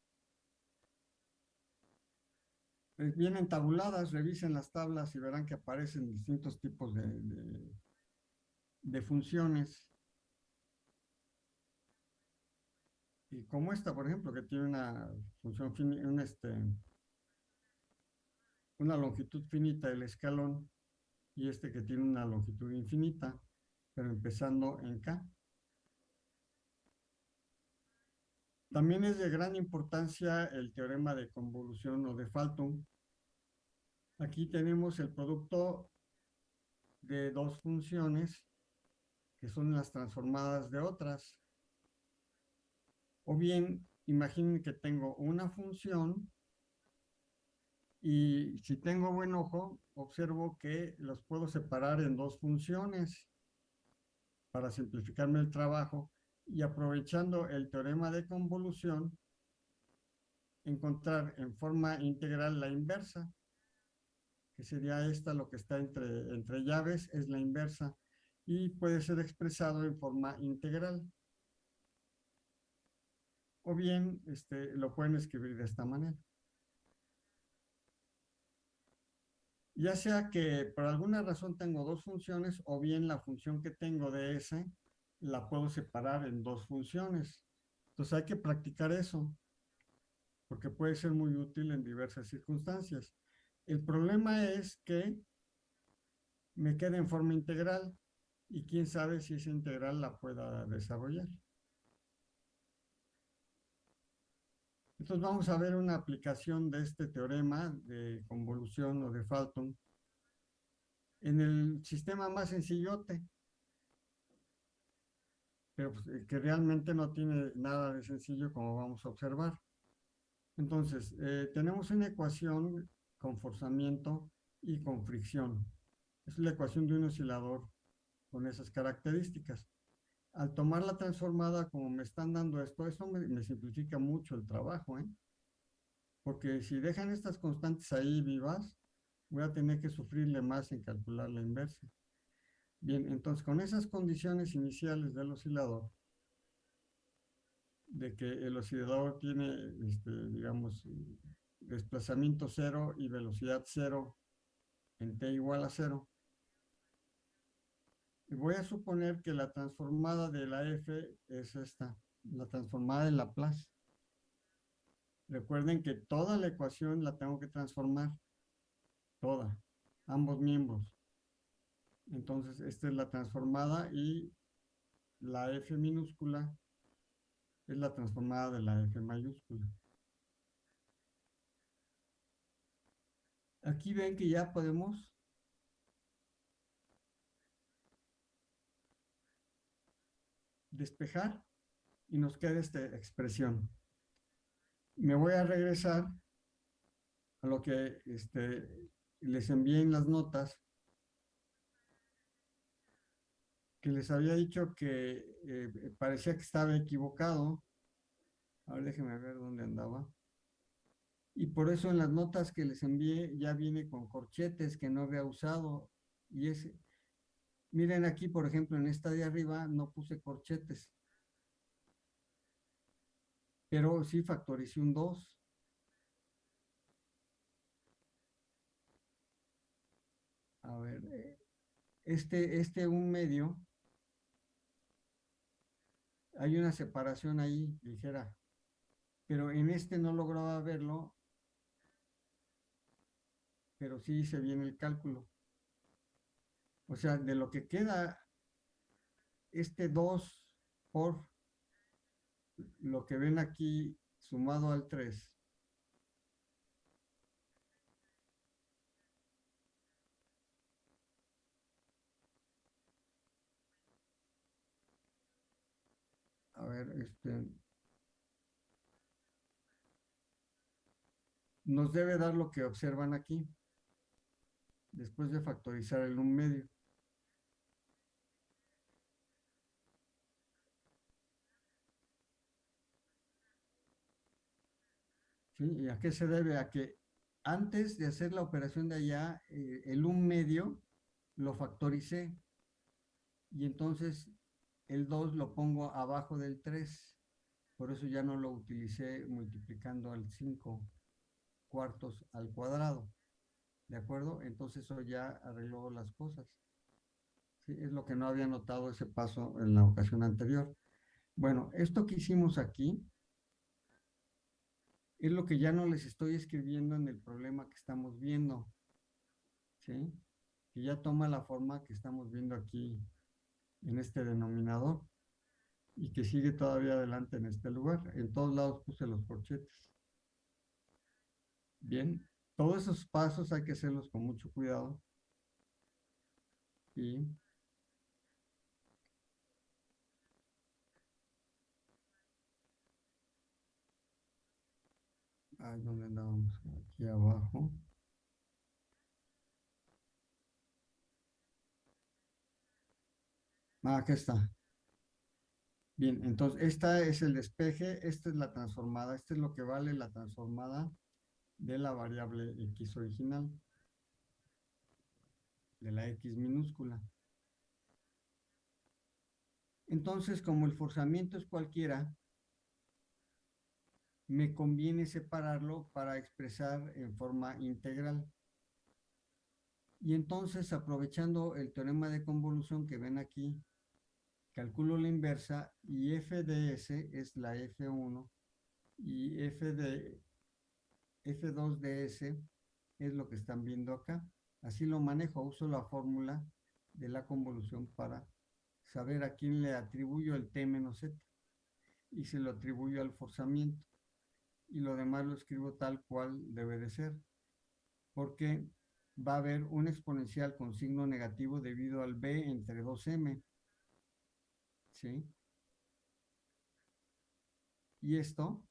vienen tabuladas, revisen las tablas y verán que aparecen distintos tipos de, de, funciones. Y como esta, por ejemplo, que tiene una función, un este, una longitud finita del escalón, y este que tiene una longitud infinita, pero empezando en K. También es de gran importancia el teorema de convolución o de Faltum. Aquí tenemos el producto de dos funciones que son las transformadas de otras. O bien, imaginen que tengo una función y si tengo buen ojo, observo que los puedo separar en dos funciones para simplificarme el trabajo y aprovechando el teorema de convolución, encontrar en forma integral la inversa, que sería esta, lo que está entre, entre llaves, es la inversa, y puede ser expresado en forma integral. O bien este, lo pueden escribir de esta manera. Ya sea que por alguna razón tengo dos funciones o bien la función que tengo de S la puedo separar en dos funciones. Entonces hay que practicar eso, porque puede ser muy útil en diversas circunstancias. El problema es que me queda en forma integral y quién sabe si esa integral la pueda desarrollar. Entonces vamos a ver una aplicación de este teorema de convolución o de Falton en el sistema más sencillote, pues, eh, que realmente no tiene nada de sencillo como vamos a observar. Entonces, eh, tenemos una ecuación con forzamiento y con fricción. Es la ecuación de un oscilador con esas características al tomar la transformada como me están dando esto, eso me, simplifica mucho el trabajo, ¿eh? Porque si dejan estas constantes ahí vivas, voy a tener que sufrirle más en calcular la inversa. Bien, entonces con esas condiciones iniciales del oscilador, de que el oscilador tiene, este, digamos, desplazamiento cero y velocidad cero en t igual a cero, voy a suponer que la transformada de la f es esta, la transformada de Laplace. Recuerden que toda la ecuación la tengo que transformar, toda, ambos miembros. Entonces, esta es la transformada y la f minúscula es la transformada de la f mayúscula. Aquí ven que ya podemos despejar y nos queda esta expresión. Me voy a regresar a lo que este, les envié en las notas, que les había dicho que eh, parecía que estaba equivocado. A ver, déjenme ver dónde andaba. Y por eso en las notas que les envié ya viene con corchetes que no había usado. Y ese, Miren aquí, por ejemplo, en esta de arriba no puse corchetes. Pero sí factoricé un 2. A ver, eh, este, este un medio, hay una separación ahí ligera, pero en este no lograba verlo, pero sí hice bien el cálculo. O sea, de lo que queda este 2 por lo que ven aquí sumado al 3. A ver, este... Nos debe dar lo que observan aquí, después de factorizar el un medio. ¿Y a qué se debe? A que antes de hacer la operación de allá, eh, el un medio lo factoricé y entonces el 2 lo pongo abajo del 3. Por eso ya no lo utilicé multiplicando al 5 cuartos al cuadrado. ¿De acuerdo? Entonces eso ya arregló las cosas. Es lo que no había notado ese paso en la ocasión anterior. Bueno, esto que hicimos aquí es lo que ya no les estoy escribiendo en el problema que estamos viendo. ¿Sí? Que ya toma la forma que estamos viendo aquí en este denominador y que sigue todavía adelante en este lugar. En todos lados puse los corchetes. Bien, todos esos pasos hay que hacerlos con mucho cuidado. Y Ahí donde andábamos, aquí abajo. Ah, aquí está. Bien, entonces esta es el despeje, esta es la transformada, este es lo que vale la transformada de la variable x original, de la x minúscula. Entonces, como el forzamiento es cualquiera, me conviene separarlo para expresar en forma integral. Y entonces, aprovechando el teorema de convolución que ven aquí, calculo la inversa y f de s es la f1 y f de f2 de s es lo que están viendo acá. Así lo manejo, uso la fórmula de la convolución para saber a quién le atribuyo el t menos z y se lo atribuyo al forzamiento y lo demás lo escribo tal cual debe de ser porque va a haber un exponencial con signo negativo debido al b entre 2m ¿sí? y esto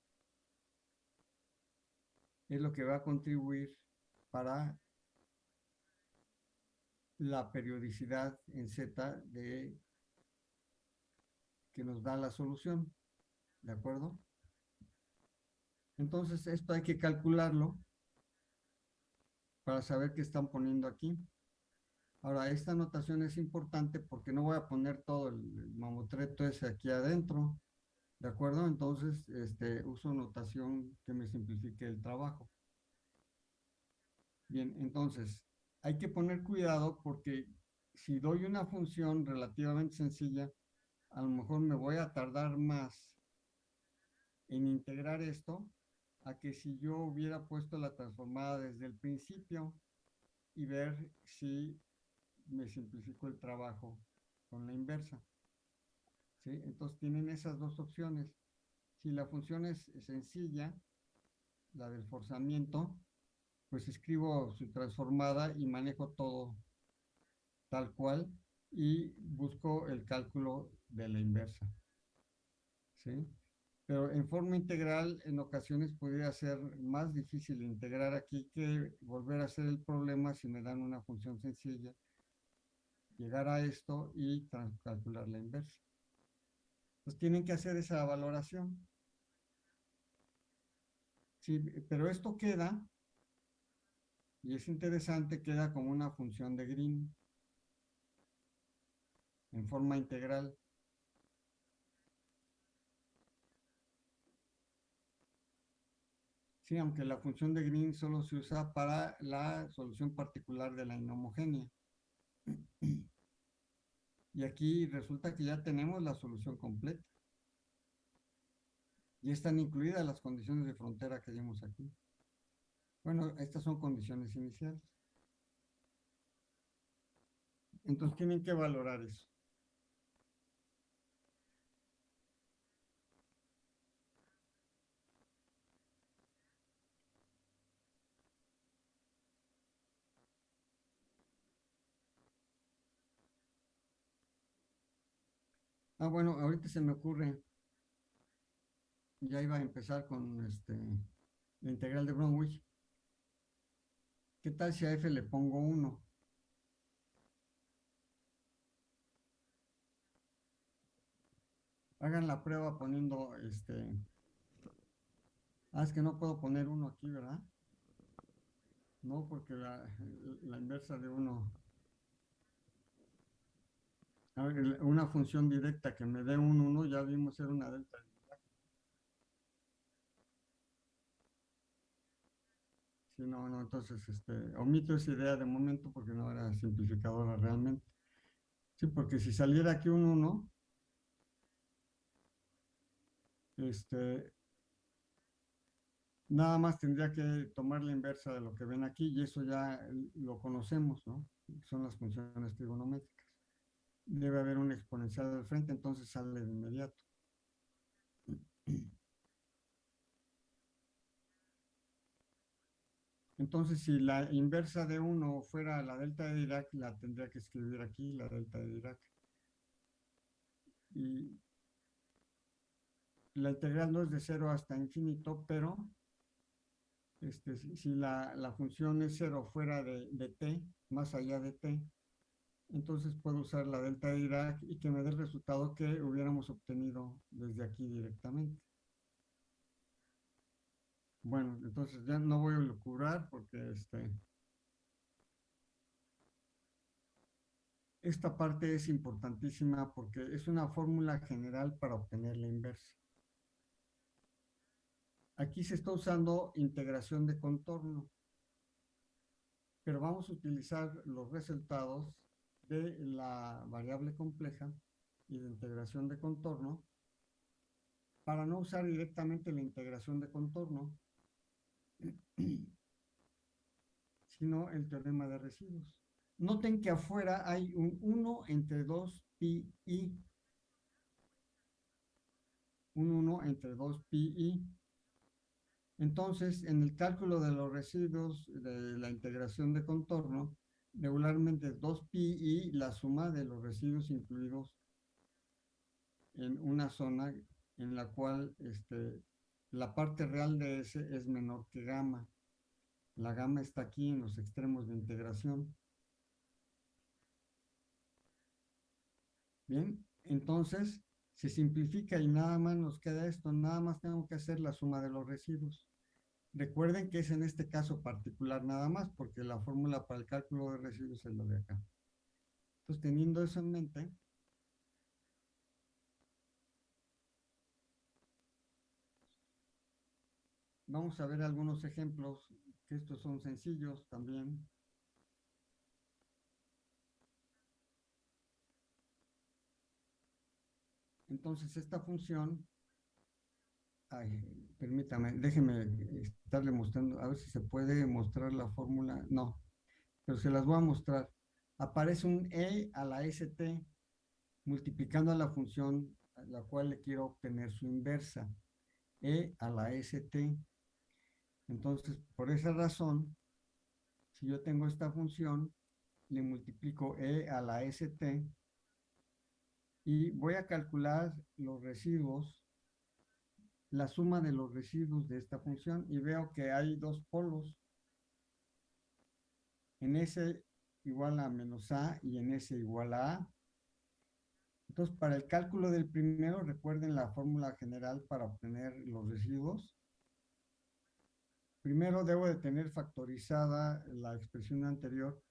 es lo que va a contribuir para la periodicidad en Z de que nos da la solución. ¿De acuerdo? Entonces, esto hay que calcularlo para saber qué están poniendo aquí. Ahora, esta notación es importante porque no voy a poner todo el, mamotreto ese aquí adentro. ¿De acuerdo? Entonces, este, uso notación que me simplifique el trabajo. Bien, entonces, hay que poner cuidado porque si doy una función relativamente sencilla, a lo mejor me voy a tardar más en integrar esto a que si yo hubiera puesto la transformada desde el principio y ver si me simplificó el trabajo con la inversa. ¿Sí? Entonces tienen esas dos opciones. Si la función es sencilla, la del forzamiento, pues escribo su transformada y manejo todo tal cual y busco el cálculo de la inversa. ¿Sí? Pero en forma integral, en ocasiones podría ser más difícil integrar aquí que volver a hacer el problema si me dan una función sencilla, llegar a esto y calcular la inversa. Pues tienen que hacer esa valoración. Sí, pero esto queda y es interesante, queda como una función de Green en forma integral. Sí, aunque la función de Green solo se usa para la solución particular de la inhomogénea. Y aquí resulta que ya tenemos la solución completa. Y están incluidas las condiciones de frontera que vimos aquí. Bueno, estas son condiciones iniciales. Entonces tienen que valorar eso. Ah, bueno, ahorita se me ocurre, ya iba a empezar con este, la integral de Bromwich. ¿Qué tal si a f le pongo 1? Hagan la prueba poniendo este... Ah, es que no puedo poner 1 aquí, ¿verdad? No, porque la, la inversa de 1... Una función directa que me dé un 1, ya vimos ser una delta no, no, entonces este, omito esa idea de momento porque no era simplificadora realmente. Sí, porque si saliera aquí un 1, este, nada más tendría que tomar la inversa de lo que ven aquí y eso ya lo conocemos, ¿no? Son las funciones trigonométricas. Debe haber un exponencial al frente, entonces sale de inmediato. Entonces, si la inversa de 1 fuera la delta de Dirac, la tendría que escribir aquí, la delta de Dirac. Y la integral no es de 0 hasta infinito, pero este, si la, función es 0 fuera de, t, más allá de t, entonces puedo usar la delta de Dirac y que me dé el resultado que hubiéramos obtenido desde aquí directamente. Bueno, entonces ya no voy a locurar porque este, esta parte es importantísima porque es una fórmula general para obtener la inversa. Aquí se está usando integración de contorno, pero vamos a utilizar los resultados de la variable compleja y de integración de contorno para no usar directamente la integración de contorno, sino el teorema de residuos. Noten que afuera hay un 1 entre 2 pi i. Un 1 entre 2 pi. Entonces, en el cálculo de los residuos de la integración de contorno, regularmente 2 pi i la suma de los residuos incluidos en una zona en la cual este, la parte real de S es menor que gamma. La gamma está aquí en los extremos de integración. Bien, entonces se simplifica y nada más nos queda esto, nada más tengo que hacer la suma de los residuos. Recuerden que es en este caso particular nada más, porque la fórmula para el cálculo de residuos es lo de acá. Entonces, teniendo eso en mente, vamos a ver algunos ejemplos estos son sencillos también. Entonces esta función, permítame, déjeme estarle mostrando, a ver si se puede mostrar la fórmula, no, pero se las voy a mostrar. Aparece un e a la st multiplicando a la función a la cual le quiero obtener su inversa, e a la st. Entonces, por esa razón, si yo tengo esta función, le multiplico e a la st y voy a calcular los residuos, la suma de los residuos de esta función y veo que hay dos polos. En S igual a menos A y en S igual a A. Entonces, para el cálculo del primero, recuerden la fórmula general para obtener los residuos. Primero debo de tener factorizada la expresión anterior.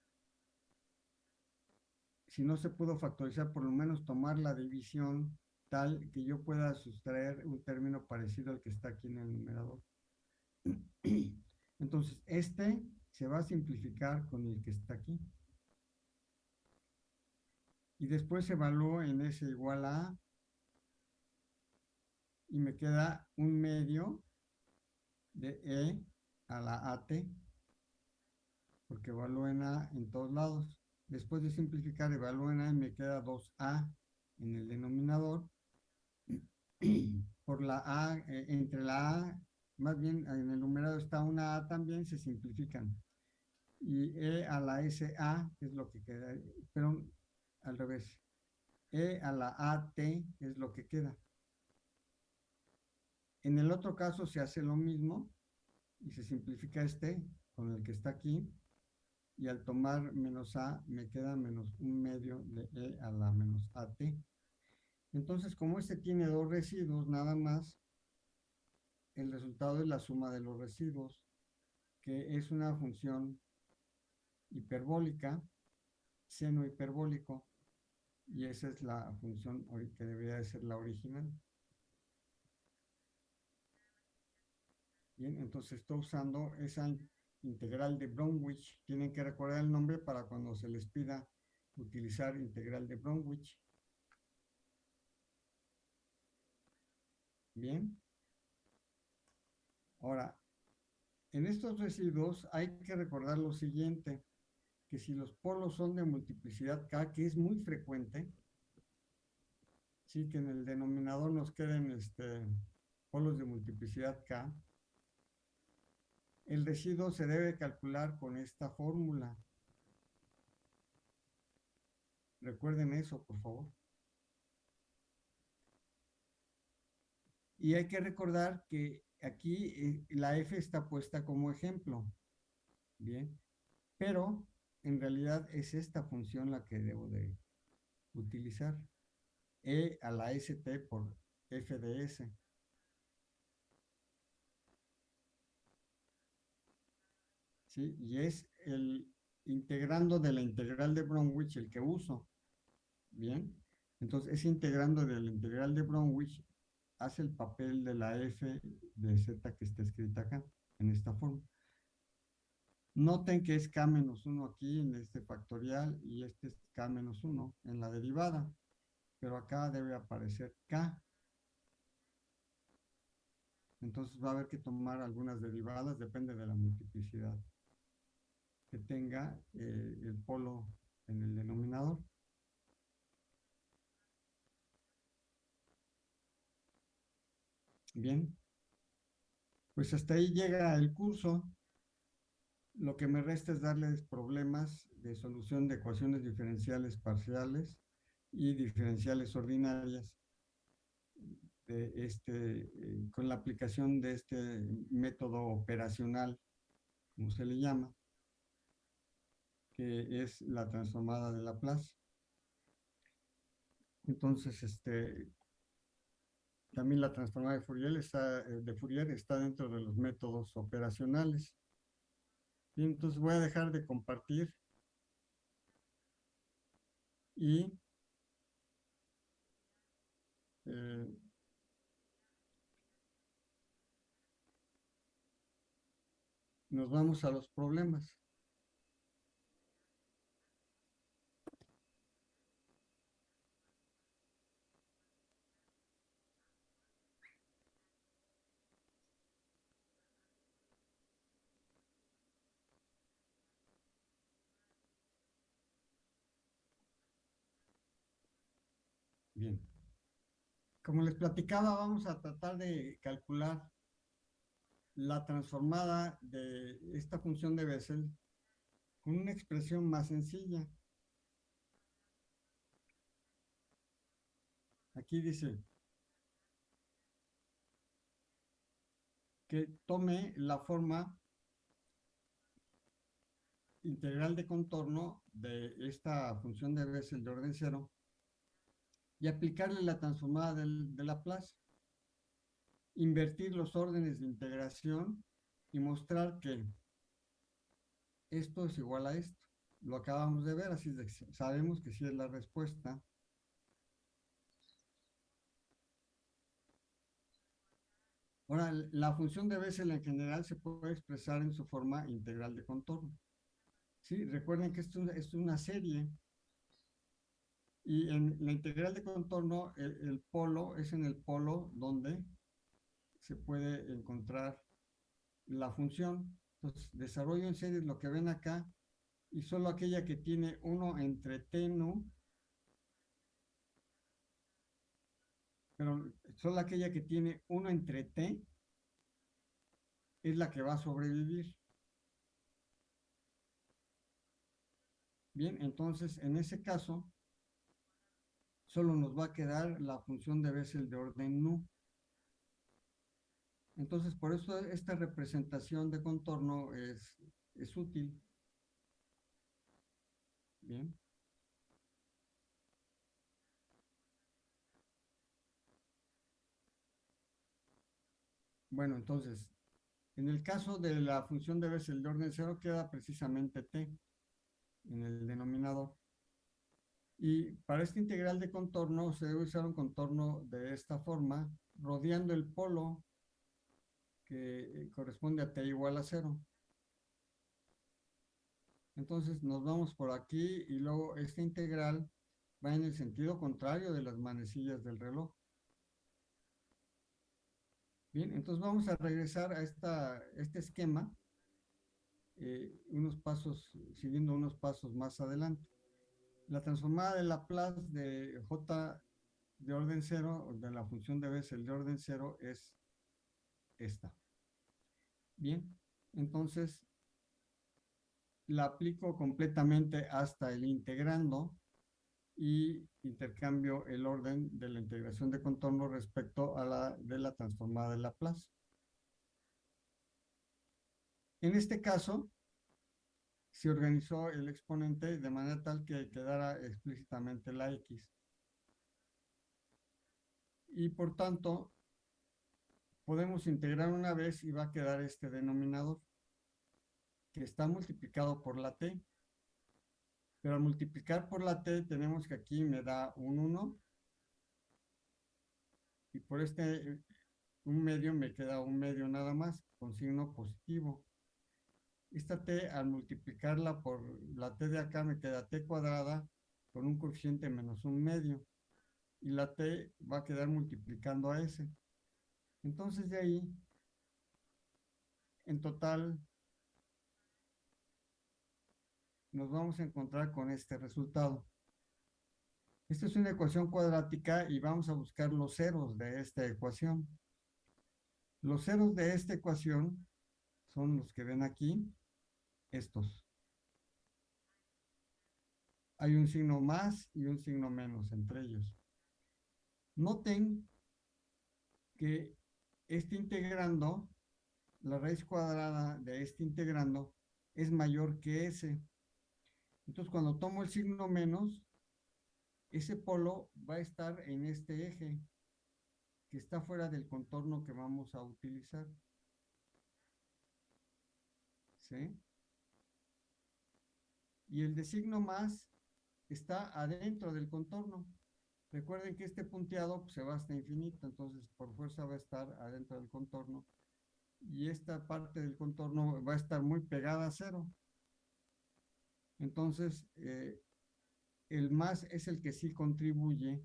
Si no se pudo factorizar, por lo menos tomar la división tal que yo pueda sustraer un término parecido al que está aquí en el numerador. Entonces, este se va a simplificar con el que está aquí. Y después evalúo en S igual a y me queda un medio de E a la AT, porque evalúo en A en todos lados. Después de simplificar, evalúo en A y me queda 2A en el denominador. Por la A, eh, entre la A, más bien en el numerado está una A también, se simplifican. Y E a la SA es lo que queda, pero al revés. E a la AT es lo que queda. En el otro caso se hace lo mismo, y se simplifica este con el que está aquí y al tomar menos a me queda menos un medio de e a la menos at. Entonces, como este tiene dos residuos nada más, el resultado es la suma de los residuos, que es una función hiperbólica, seno hiperbólico, y esa es la función que debería de ser la original. Bien, entonces estoy usando esa integral de Bromwich. Tienen que recordar el nombre para cuando se les pida utilizar integral de Bromwich. Bien. Ahora, en estos residuos hay que recordar lo siguiente, que si los polos son de multiplicidad K, que es muy frecuente, sí que en el denominador nos queden este, polos de multiplicidad K, el residuo se debe calcular con esta fórmula. Recuerden eso, por favor. Y hay que recordar que aquí eh, la f está puesta como ejemplo. Bien. Pero en realidad es esta función la que debo de utilizar. E a la st por f de s. Y es el integrando de la integral de Bromwich el que uso. Bien. Entonces, ese integrando de la integral de Bromwich hace el papel de la f de z que está escrita acá, en esta forma. Noten que es k menos 1 aquí en este factorial y este es k menos 1 en la derivada, pero acá debe aparecer k. Entonces va a haber que tomar algunas derivadas, depende de la multiplicidad que tenga eh, el polo en el denominador. Bien. Pues hasta ahí llega el curso. Lo que me resta es darles problemas de solución de ecuaciones diferenciales parciales y diferenciales ordinarias de este, eh, con la aplicación de este método operacional, como se le llama, que es la transformada de Laplace. Entonces, este, también la transformada de Fourier está, eh, de Fourier está dentro de los métodos operacionales. Y entonces voy a dejar de compartir y eh, nos vamos a los problemas. Bien. Como les platicaba, vamos a tratar de calcular la transformada de esta función de Bessel con una expresión más sencilla. Aquí dice que tome la forma integral de contorno de esta función de Bessel de orden cero y aplicarle la transformada de Laplace. Invertir los órdenes de integración y mostrar que esto es igual a esto. Lo acabamos de ver, así sabemos que sí es la respuesta. Ahora, la función de Bessel en general se puede expresar en su forma integral de contorno. Sí, recuerden que esto es una serie y en la integral de contorno, el, polo es en el polo donde se puede encontrar la función. Entonces, desarrollo en series lo que ven acá y solo aquella que tiene 1 entre t nu, pero solo aquella que tiene 1 entre t es la que va a sobrevivir. Bien, entonces en ese caso solo nos va a quedar la función de Bessel de orden nu. Entonces, por eso esta representación de contorno es, es útil. Bien. Bueno, entonces, en el caso de la función de Bessel de orden cero queda precisamente t en el denominador. Y para este integral de contorno se debe usar un contorno de esta forma, rodeando el polo que eh, corresponde a t igual a cero. Entonces nos vamos por aquí y luego esta integral va en el sentido contrario de las manecillas del reloj. Bien, entonces vamos a regresar a esta, este esquema, eh, unos pasos, siguiendo unos pasos más adelante. La transformada de Laplace de J de orden cero, de la función de Bessel de orden cero, es esta. Bien, entonces la aplico completamente hasta el integrando y intercambio el orden de la integración de contorno respecto a la de la transformada de Laplace. En este caso, se organizó el exponente de manera tal que quedara explícitamente la X. Y por tanto, podemos integrar una vez y va a quedar este denominador, que está multiplicado por la t. Pero al multiplicar por la t, tenemos que aquí me da un 1. Y por este un medio me queda un medio nada más, con signo positivo. Esta t al multiplicarla por la t de acá me queda t cuadrada con un coeficiente menos un medio. Y la t va a quedar multiplicando a s. Entonces de ahí, en total, nos vamos a encontrar con este resultado. Esta es una ecuación cuadrática y vamos a buscar los ceros de esta ecuación. Los ceros de esta ecuación son los que ven aquí, estos. Hay un signo más y un signo menos entre ellos. Noten que este integrando, la raíz cuadrada de este integrando es mayor que ese. Entonces, cuando tomo el signo menos, ese polo va a estar en este eje que está fuera del contorno que vamos a utilizar. ¿Sí? Y el de signo más está adentro del contorno. Recuerden que este punteado pues, se va hasta infinito, entonces por fuerza va a estar adentro del contorno. Y esta parte del contorno va a estar muy pegada a cero. Entonces, eh, el más es el que sí contribuye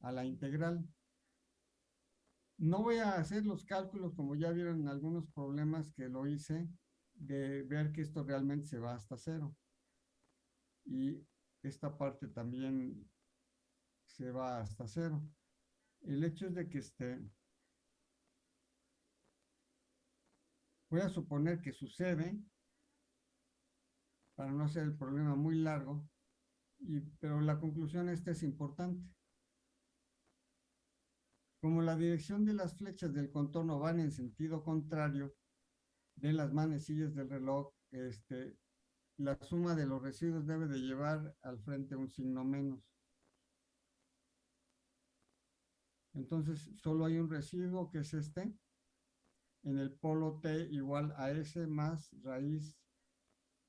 a la integral. No voy a hacer los cálculos, como ya vieron en algunos problemas que lo hice, de ver que esto realmente se va hasta cero. Y esta parte también se va hasta cero. El hecho es de que este, voy a suponer que sucede, para no hacer el problema muy largo, y, pero la conclusión esta es importante. Como la dirección de las flechas del contorno van en sentido contrario de las manecillas del reloj, este, la suma de los residuos debe de llevar al frente un signo menos. Entonces, solo hay un residuo que es este, en el polo t igual a s más raíz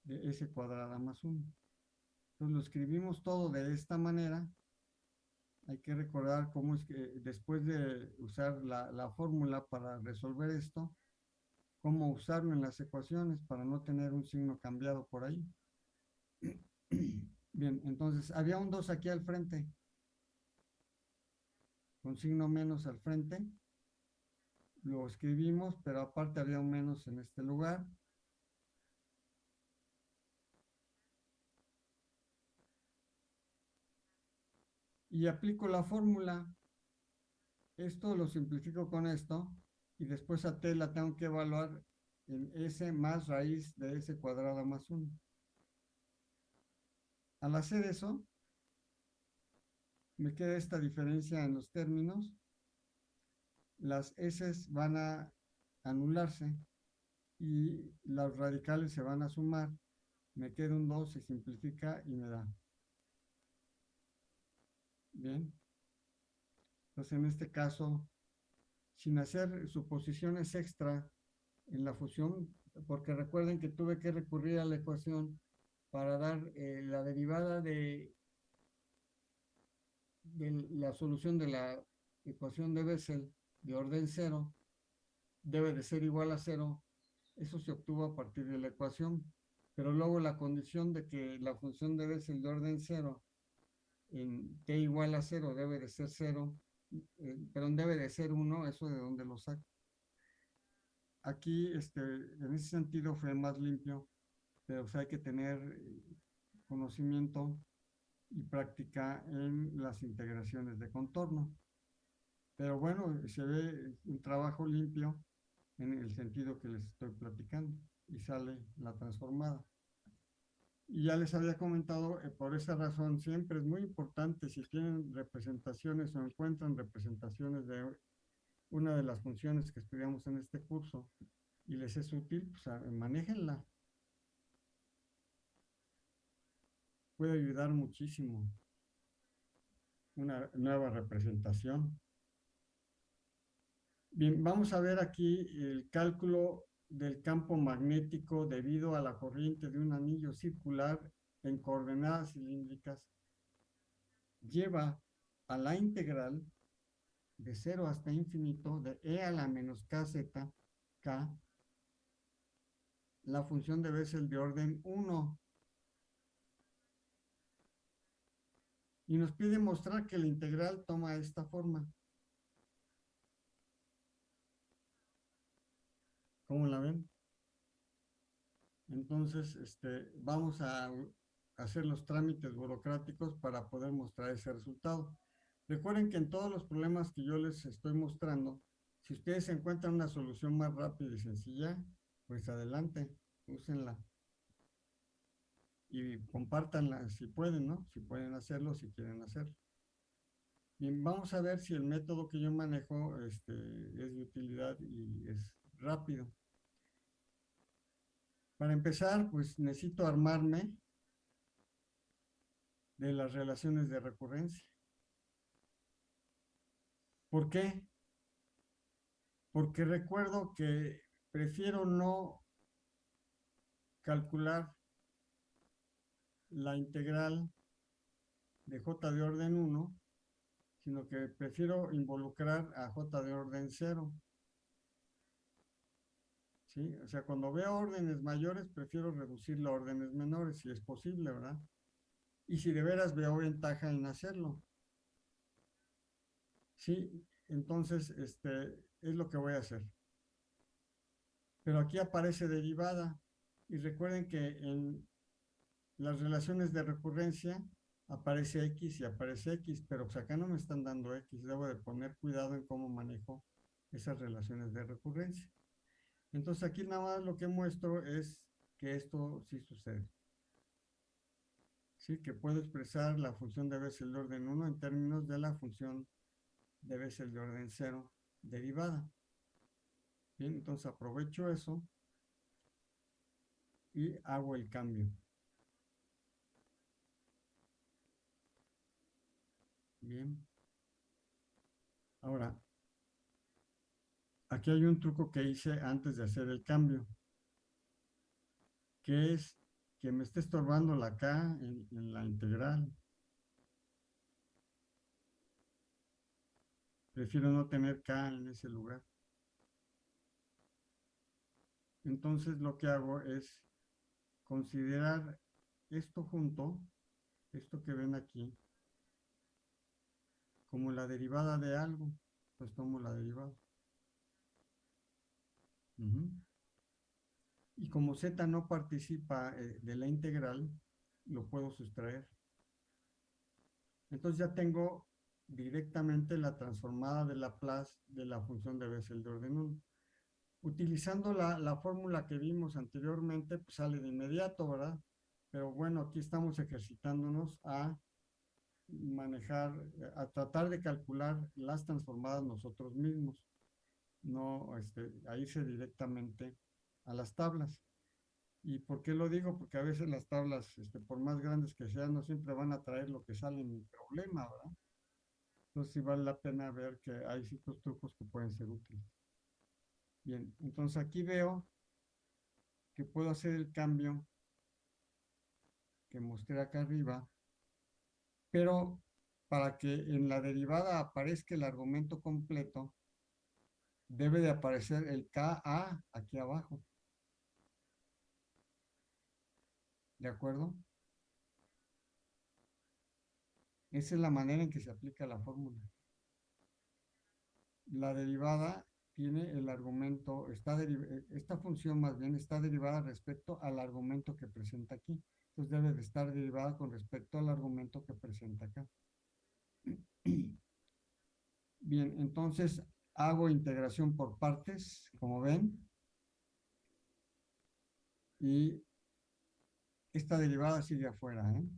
de s cuadrada más 1. Entonces lo escribimos todo de esta manera. Hay que recordar cómo es que después de usar la, la fórmula para resolver esto, cómo usarlo en las ecuaciones para no tener un signo cambiado por ahí. Bien, entonces había un 2 aquí al frente, con signo menos al frente. Lo escribimos, pero aparte había un menos en este lugar. y aplico la fórmula. Esto lo simplifico con esto y después a t la tengo que evaluar en s más raíz de s cuadrada más 1. Al hacer eso, me queda esta diferencia en los términos. Las s van a anularse y las radicales se van a sumar. Me queda un 2, se simplifica y me da Bien. Entonces, en este caso, sin hacer suposiciones extra en la fusión, porque recuerden que tuve que recurrir a la ecuación para dar eh, la derivada de, de la solución de la ecuación de Bessel de orden cero, debe de ser igual a cero. Eso se obtuvo a partir de la ecuación, pero luego la condición de que la función de Bessel de orden cero en t igual a 0 debe de ser 0, eh, perdón, debe de ser 1, eso de donde lo saco. Aquí, este, en ese sentido fue más limpio, pero hay que tener eh, conocimiento y práctica en las integraciones de contorno. Pero bueno, se ve un trabajo limpio en el sentido que les estoy platicando y sale la transformada. Y ya les había comentado, eh, por esa razón siempre es muy importante si tienen representaciones o encuentran representaciones de una de las funciones que estudiamos en este curso y les es útil, pues manéjenla. Puede ayudar muchísimo una nueva representación. Bien, vamos a ver aquí el cálculo del campo magnético debido a la corriente de un anillo circular en coordenadas cilíndricas lleva a la integral de 0 hasta infinito de e a la menos kz k la función de Bessel de orden 1. Y nos pide mostrar que la integral toma esta forma. ¿Cómo la ven? Entonces, este, vamos a hacer los trámites burocráticos para poder mostrar ese resultado. Recuerden que en todos los problemas que yo les estoy mostrando, si ustedes encuentran una solución más rápida y sencilla, pues adelante, úsenla. Y compártanla si pueden, ¿no? Si pueden hacerlo, si quieren hacerlo. Bien, vamos a ver si el método que yo manejo este, es de utilidad y es rápido. Para empezar, pues necesito armarme de las relaciones de recurrencia. ¿Por qué? Porque recuerdo que prefiero no calcular la integral de j de orden 1, sino que prefiero involucrar a j de orden 0. O sea, cuando veo órdenes mayores, prefiero reducirlo a órdenes menores, si es posible, ¿verdad? Y si de veras veo ventaja en hacerlo. Sí, entonces, este, es lo que voy a hacer. Pero aquí aparece derivada. Y recuerden que en las relaciones de recurrencia aparece X y aparece X, pero pues acá no me están dando X. Debo de poner cuidado en cómo manejo esas relaciones de recurrencia. Entonces aquí nada más lo que muestro es que esto sí sucede. Sí, que puedo expresar la función de Bessel de orden 1 en términos de la función de Bessel de orden 0 derivada. Bien, entonces aprovecho eso y hago el cambio. Bien. Ahora, aquí hay un truco que hice antes de hacer el cambio, que es que me esté estorbando la K en, en la integral. Prefiero no tener K en ese lugar. Entonces lo que hago es considerar esto junto, esto que ven aquí, como la derivada de algo, pues tomo la derivada. Y como z no participa eh, de la integral, lo puedo sustraer. Entonces ya tengo directamente la transformada de Laplace de la función de Bessel de orden 1. Utilizando la, la fórmula que vimos anteriormente, pues sale de inmediato, ¿verdad? Pero bueno, aquí estamos ejercitándonos a manejar, a tratar de calcular las transformadas nosotros mismos, no este, a directamente a las tablas. ¿Y por qué lo digo? Porque a veces las tablas, este, por más grandes que sean, no siempre van a traer lo que sale en el problema, ¿verdad? Entonces sí vale la pena ver que hay ciertos trucos que pueden ser útiles. Bien, entonces aquí veo que puedo hacer el cambio que mostré acá arriba, pero para que en la derivada aparezca el argumento completo, debe de aparecer el KA aquí abajo. ¿De acuerdo? Esa es la manera en que se aplica la fórmula. La derivada tiene el argumento, está esta función más bien está derivada respecto al argumento que presenta aquí. Entonces debe de estar derivada con respecto al argumento que presenta acá. Bien, entonces hago integración por partes, como ven. Y esta derivada sigue afuera. ¿eh?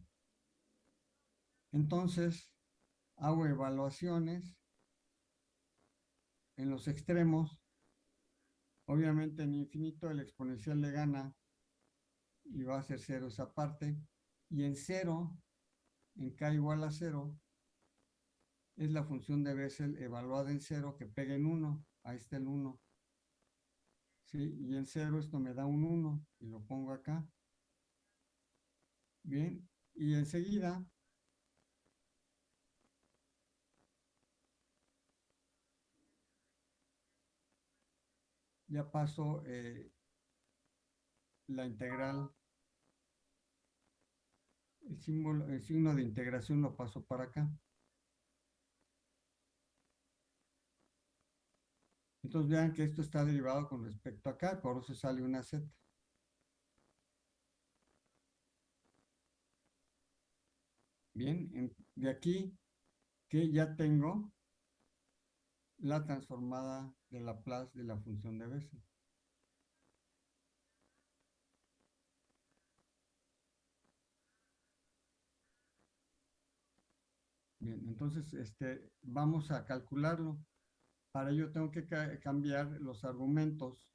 Entonces, hago evaluaciones en los extremos. Obviamente en infinito el exponencial le gana y va a ser cero esa parte. Y en cero, en k igual a cero, es la función de Bessel evaluada en cero que pega en 1. Ahí está el 1. ¿Sí? Y en cero esto me da un 1 y lo pongo acá. Bien, y enseguida ya paso eh, la integral, el símbolo, el signo de integración lo paso para acá. Entonces vean que esto está derivado con respecto a acá, por eso sale una z. Bien, de aquí que ya tengo la transformada de Laplace de la función de Bessel. Bien, entonces este, vamos a calcularlo. Para ello tengo que cambiar los argumentos.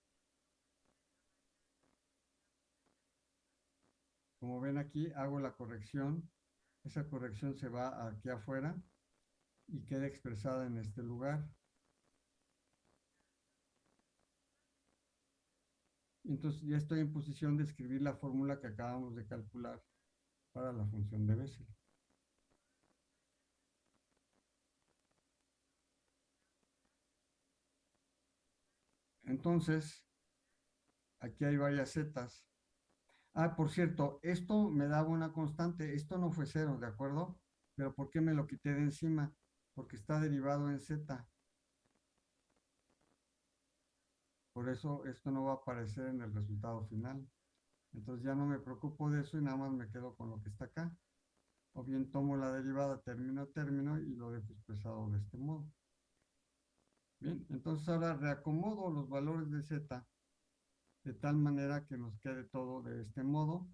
Como ven aquí, hago la corrección. Esa corrección se va aquí afuera y queda expresada en este lugar. Entonces ya estoy en posición de escribir la fórmula que acabamos de calcular para la función de Bessel. Entonces, aquí hay varias zetas. Ah, por cierto, esto me daba una constante. Esto no fue cero, ¿de acuerdo? Pero ¿por qué me lo quité de encima? Porque está derivado en z. Por eso esto no va a aparecer en el resultado final. Entonces ya no me preocupo de eso y nada más me quedo con lo que está acá. O bien tomo la derivada término a término y lo dejo expresado de este modo. Bien, entonces ahora reacomodo los valores de z de tal manera que nos quede todo de este modo.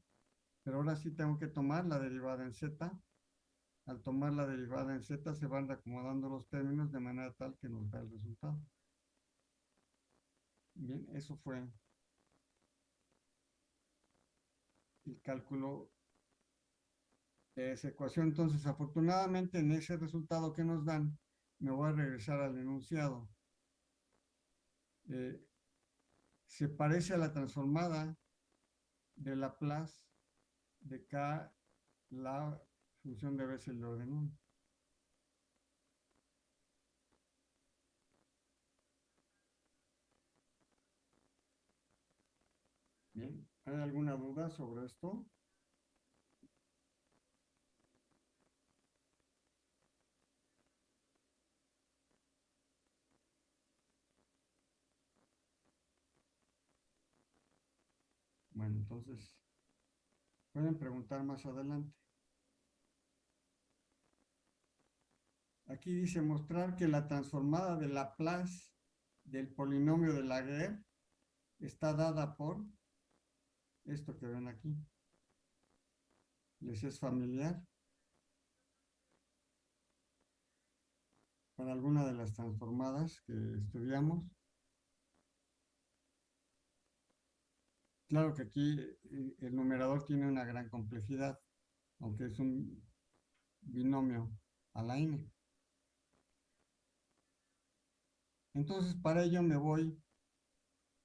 Pero ahora sí tengo que tomar la derivada en z. Al tomar la derivada en z se van reacomodando los términos de manera tal que nos da el resultado. Bien, eso fue el cálculo de esa ecuación. Entonces, afortunadamente, en ese resultado que nos dan, me voy a regresar al enunciado. Eh, se parece a la transformada de Laplace de K, la función de Bessel de orden 1. Bien, ¿hay alguna duda sobre esto? Bueno, entonces, pueden preguntar más adelante. Aquí dice mostrar que la transformada de Laplace del polinomio de Laguerre está dada por esto que ven aquí. ¿Les es familiar? Para alguna de las transformadas que estudiamos. Claro que aquí eh, el numerador tiene una gran complejidad, aunque es un binomio a la n. Entonces, para ello me voy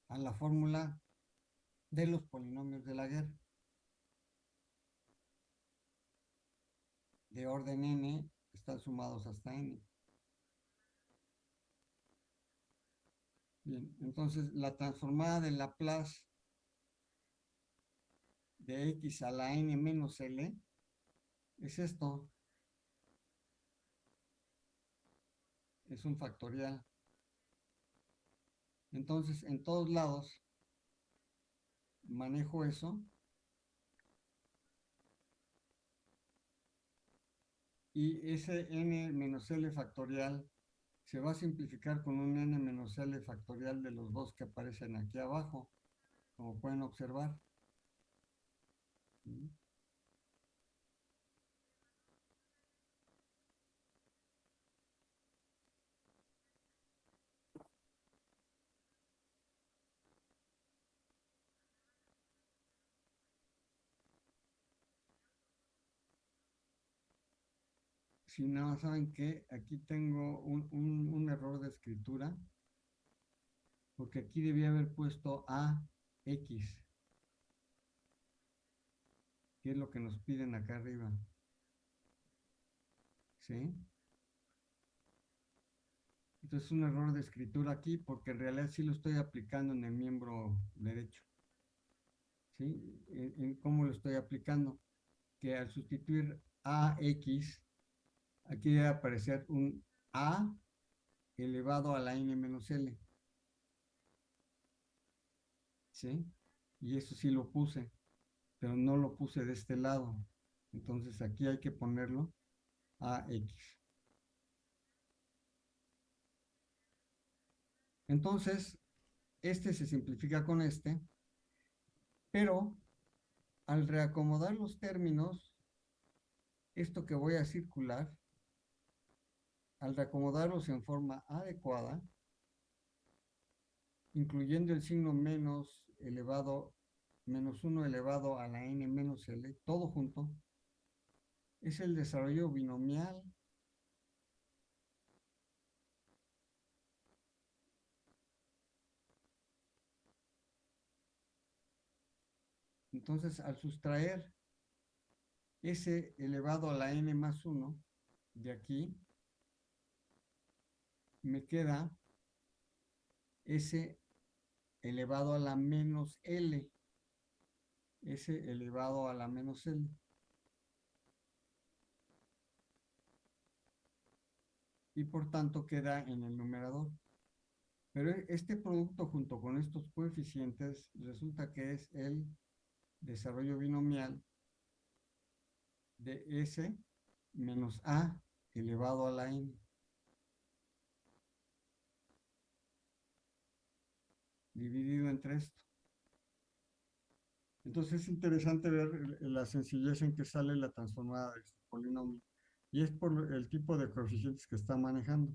a la fórmula de los polinomios de la guerra. De orden n están sumados hasta n. Bien, entonces la transformada de Laplace x a la n menos l es esto. Es un factorial. Entonces, en todos lados, manejo eso. Y ese n menos l factorial se va a simplificar con un n menos l factorial de los dos que aparecen aquí abajo, como pueden observar. Si no, ¿saben que Aquí tengo un, un error de escritura, porque aquí debía haber puesto A, ¿Qué es lo que nos piden acá arriba? ¿Sí? Entonces es un error de escritura aquí porque en realidad sí lo estoy aplicando en el miembro derecho. ¿sí? En, cómo lo estoy aplicando. Que al sustituir AX, aquí debe aparecer un A elevado a la N menos L. ¿Sí? Y eso sí lo puse, pero no lo puse de este lado. Entonces aquí hay que ponerlo AX. Entonces, este se simplifica con este, pero al reacomodar los términos, esto que voy a circular, al reacomodarlos en forma adecuada, incluyendo el signo menos elevado, menos 1 elevado a la n menos l, todo junto, es el desarrollo binomial Entonces, al sustraer s elevado a la n más 1 de aquí, me queda s elevado a la menos l, s elevado a la menos l. Y por tanto queda en el numerador. Pero este producto junto con estos coeficientes resulta que es el desarrollo binomial de S menos A elevado a la N. Dividido entre esto. Entonces es interesante ver la sencillez en que sale la transformada de este polinomio. Y es por el tipo de coeficientes que está manejando.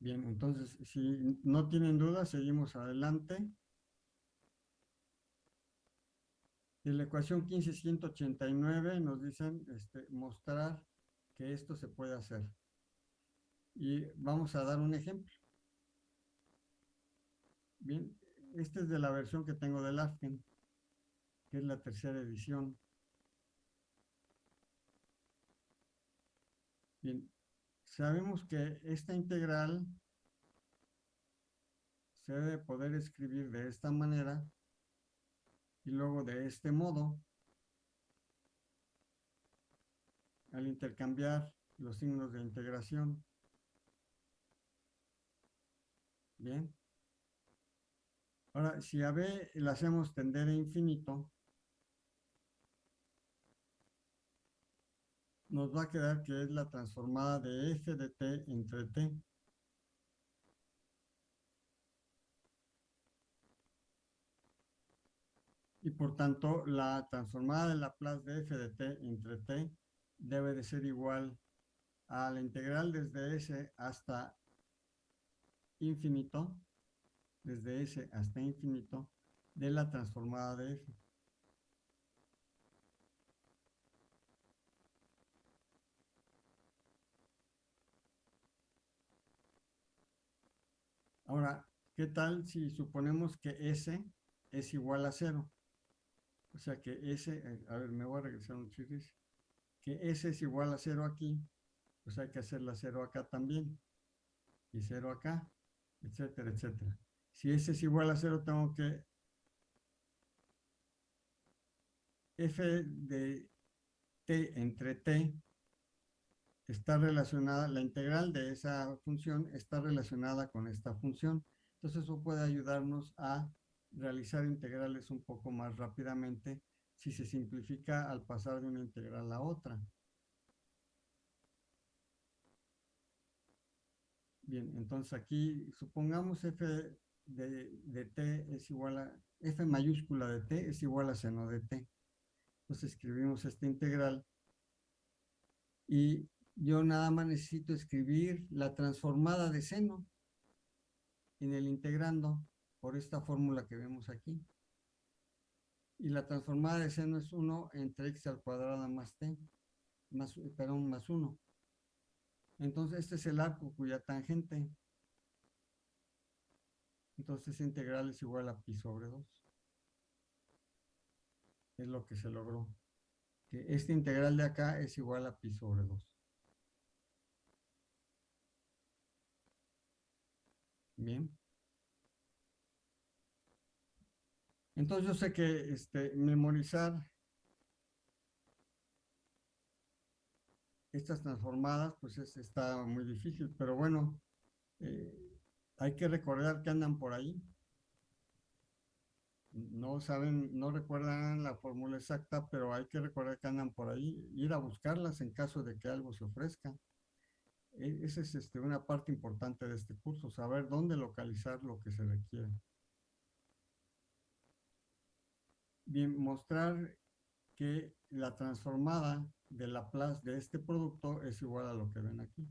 Bien, entonces, si no tienen dudas, seguimos adelante. En la ecuación 15189 nos dicen este, mostrar que esto se puede hacer. Y vamos a dar un ejemplo. Bien, este es de la versión que tengo del AFGEN, que es la tercera edición. Bien, Sabemos que esta integral se debe poder escribir de esta manera y luego de este modo al intercambiar los signos de integración. Bien. Ahora, si a B le hacemos tender a infinito, nos va a quedar que es la transformada de f de t entre t. Y por tanto, la transformada de Laplace de f de t entre t debe de ser igual a la integral desde s hasta infinito, desde s hasta infinito, de la transformada de f. Ahora, ¿qué tal si suponemos que S es igual a cero? O sea que S, eh, a ver, me voy a regresar un chirris, que S es igual a cero aquí, pues hay que hacer la cero acá también, y cero acá, etcétera, etcétera. Si S es igual a cero, tengo que f de t entre t está relacionada, la integral de esa función está relacionada con esta función. Entonces eso puede ayudarnos a realizar integrales un poco más rápidamente si se simplifica al pasar de una integral a otra. Bien, entonces aquí supongamos f de, de, t es igual a, f mayúscula de t es igual a seno de t. Entonces escribimos esta integral y yo nada más necesito escribir la transformada de seno en el integrando por esta fórmula que vemos aquí. Y la transformada de seno es 1 entre x al cuadrado más t, más, perdón, más 1. Entonces este es el arco cuya tangente. Entonces integral es igual a pi sobre 2. es lo que se logró. Que este integral de acá es igual a pi sobre 2. Bien. Entonces yo sé que este, memorizar estas transformadas, pues está muy difícil, pero bueno, eh, hay que recordar que andan por ahí. No saben, no recuerdan la fórmula exacta, pero hay que recordar que andan por ahí, ir a buscarlas en caso de que algo se ofrezca. E, esa es este, una parte importante de este curso, saber dónde localizar lo que se requiere. Mostrar que la transformada de Laplace de este producto es igual a lo que ven aquí.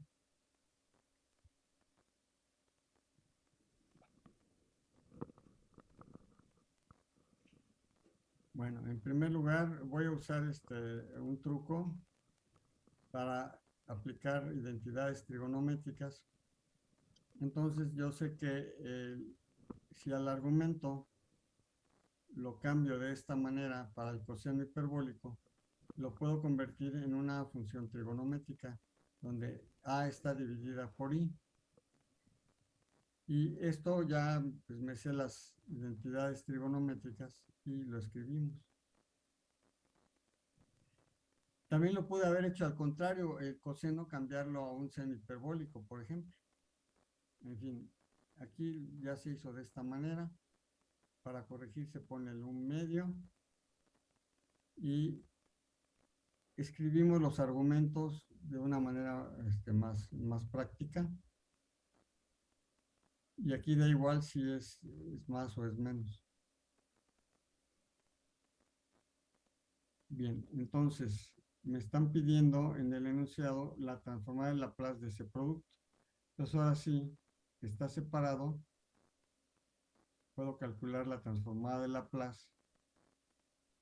Bueno, en primer lugar voy a usar este, un truco para aplicar identidades trigonométricas. Entonces yo sé que si al argumento lo cambio de esta manera para el coseno hiperbólico, lo puedo convertir en una función trigonométrica donde A está dividida por I. Y esto ya pues, me sé las identidades trigonométricas y lo escribimos. También lo pude haber hecho al contrario, el coseno cambiarlo a un seno hiperbólico, por ejemplo. En fin, aquí ya se hizo de esta manera. Para corregir se pone el un medio y escribimos los argumentos de una manera este, más, más práctica. Y aquí da igual si es, es más o es menos. Bien, entonces me están pidiendo en el enunciado la transformada de Laplace de ese producto. Entonces ahora sí, está separado, puedo calcular la transformada de Laplace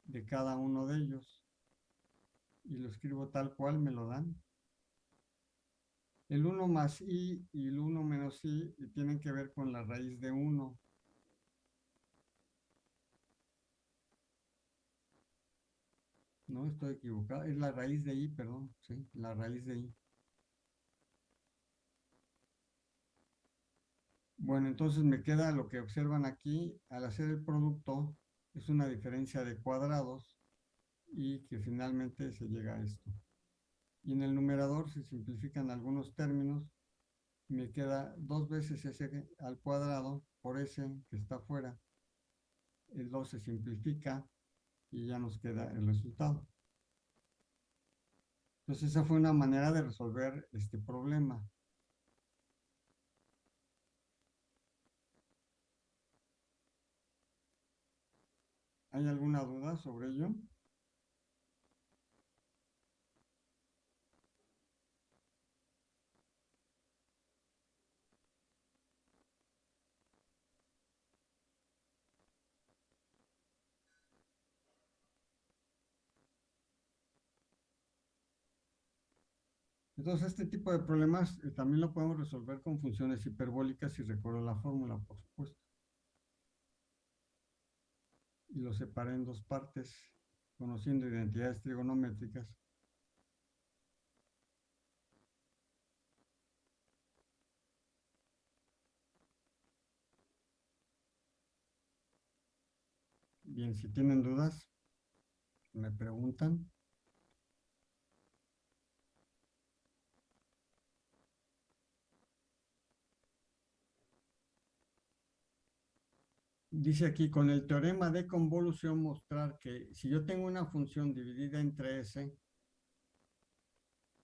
de cada uno de ellos y lo escribo tal cual me lo dan. El 1 más i y el 1 menos i tienen que ver con la raíz de 1. No, estoy equivocado. Es la raíz de i, perdón. Sí, la raíz de i. Bueno, entonces me queda lo que observan aquí. Al hacer el producto, es una diferencia de cuadrados y que finalmente se llega a esto. Y en el numerador se simplifican algunos términos. Me queda dos veces s al cuadrado por s que está afuera. El 2 se simplifica y ya nos queda el resultado. Entonces esa fue una manera de resolver este problema. ¿Hay alguna duda sobre ello? Entonces, este tipo de problemas eh, también lo podemos resolver con funciones hiperbólicas si recuerdo la fórmula, por supuesto. Y lo separé en dos partes, conociendo identidades trigonométricas. Bien, si tienen dudas, me preguntan. Dice aquí, con el teorema de convolución mostrar que si yo tengo una función dividida entre S,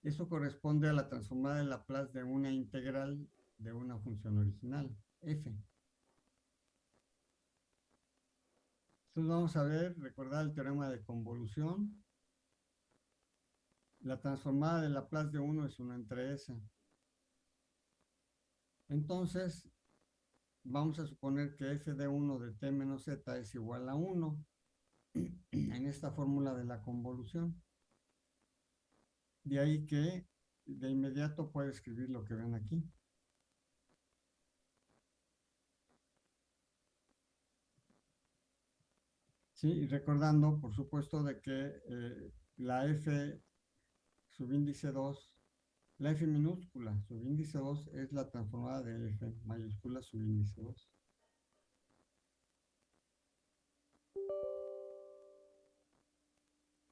eso corresponde a la transformada de Laplace de una integral de una función original, f. Entonces vamos a ver, recordar el teorema de convolución. La transformada de Laplace de 1 es 1 entre S. Entonces, vamos a suponer que f de 1 de t menos z es igual a 1 en esta fórmula de la convolución. De ahí que de inmediato puedo escribir lo que ven aquí. Sí, y recordando, por supuesto, de que eh, la F subíndice 2, la F minúscula subíndice 2 es la transformada de F mayúscula subíndice 2.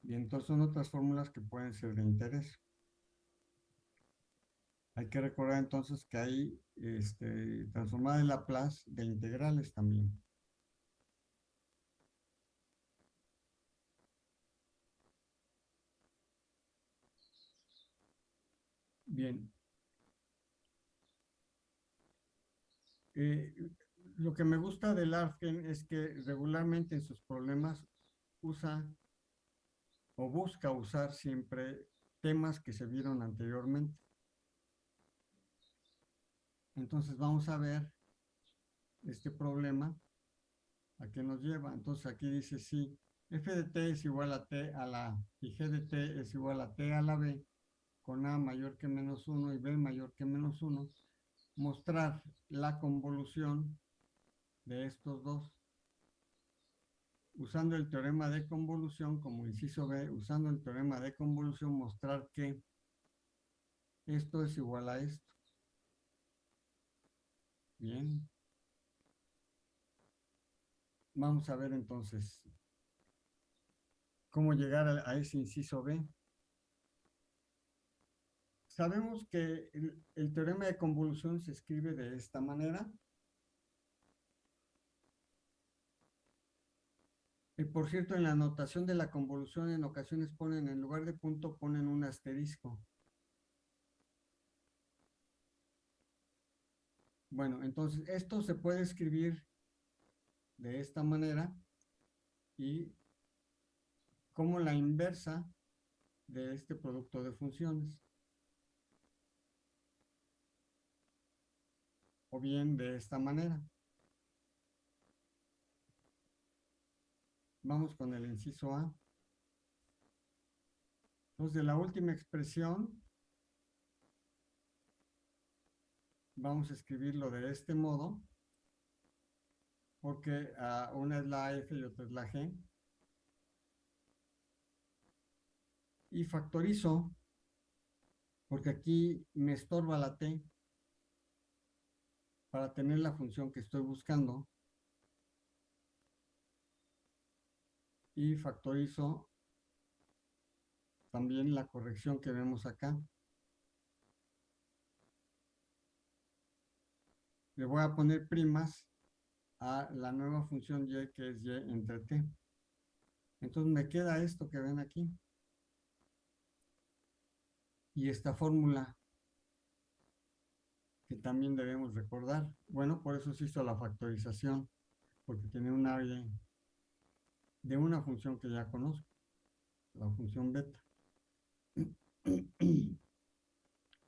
Y entonces son otras fórmulas que pueden ser de interés. Hay que recordar entonces que hay este, transformada de Laplace de integrales también. Bien. Eh, lo que me gusta del ARFGEN es que regularmente en sus problemas usa o busca usar siempre temas que se vieron anteriormente. Entonces vamos a ver este problema a qué nos lleva. Entonces aquí dice si f de t es igual a t a la y g de t es igual a t a la b con a mayor que menos 1 y b mayor que menos 1, mostrar la convolución de estos dos. Usando el teorema de convolución como inciso B, usando el teorema de convolución, mostrar que esto es igual a esto. Bien. Vamos a ver entonces cómo llegar a, ese inciso B. Sabemos que el, teorema de convolución se escribe de esta manera. Y por cierto, en la notación de la convolución en ocasiones ponen, en lugar de punto, ponen un asterisco. Bueno, entonces esto se puede escribir de esta manera y como la inversa de este producto de funciones. O bien de esta manera. Vamos con el inciso A. Entonces, de la última expresión, vamos a escribirlo de este modo, porque uh, una es la F y otra es la G. Y factorizo, porque aquí me estorba la T para tener la función que estoy buscando. Y factorizo también la corrección que vemos acá. le voy a poner primas a la nueva función y que es y entre t. Entonces me queda esto que ven aquí. Y esta fórmula que también debemos recordar. Bueno, por eso se hizo la factorización, porque tiene un área de una función que ya conozco, la función beta.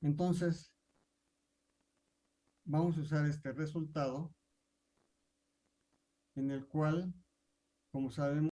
Entonces, vamos a usar este resultado en el cual, como sabemos,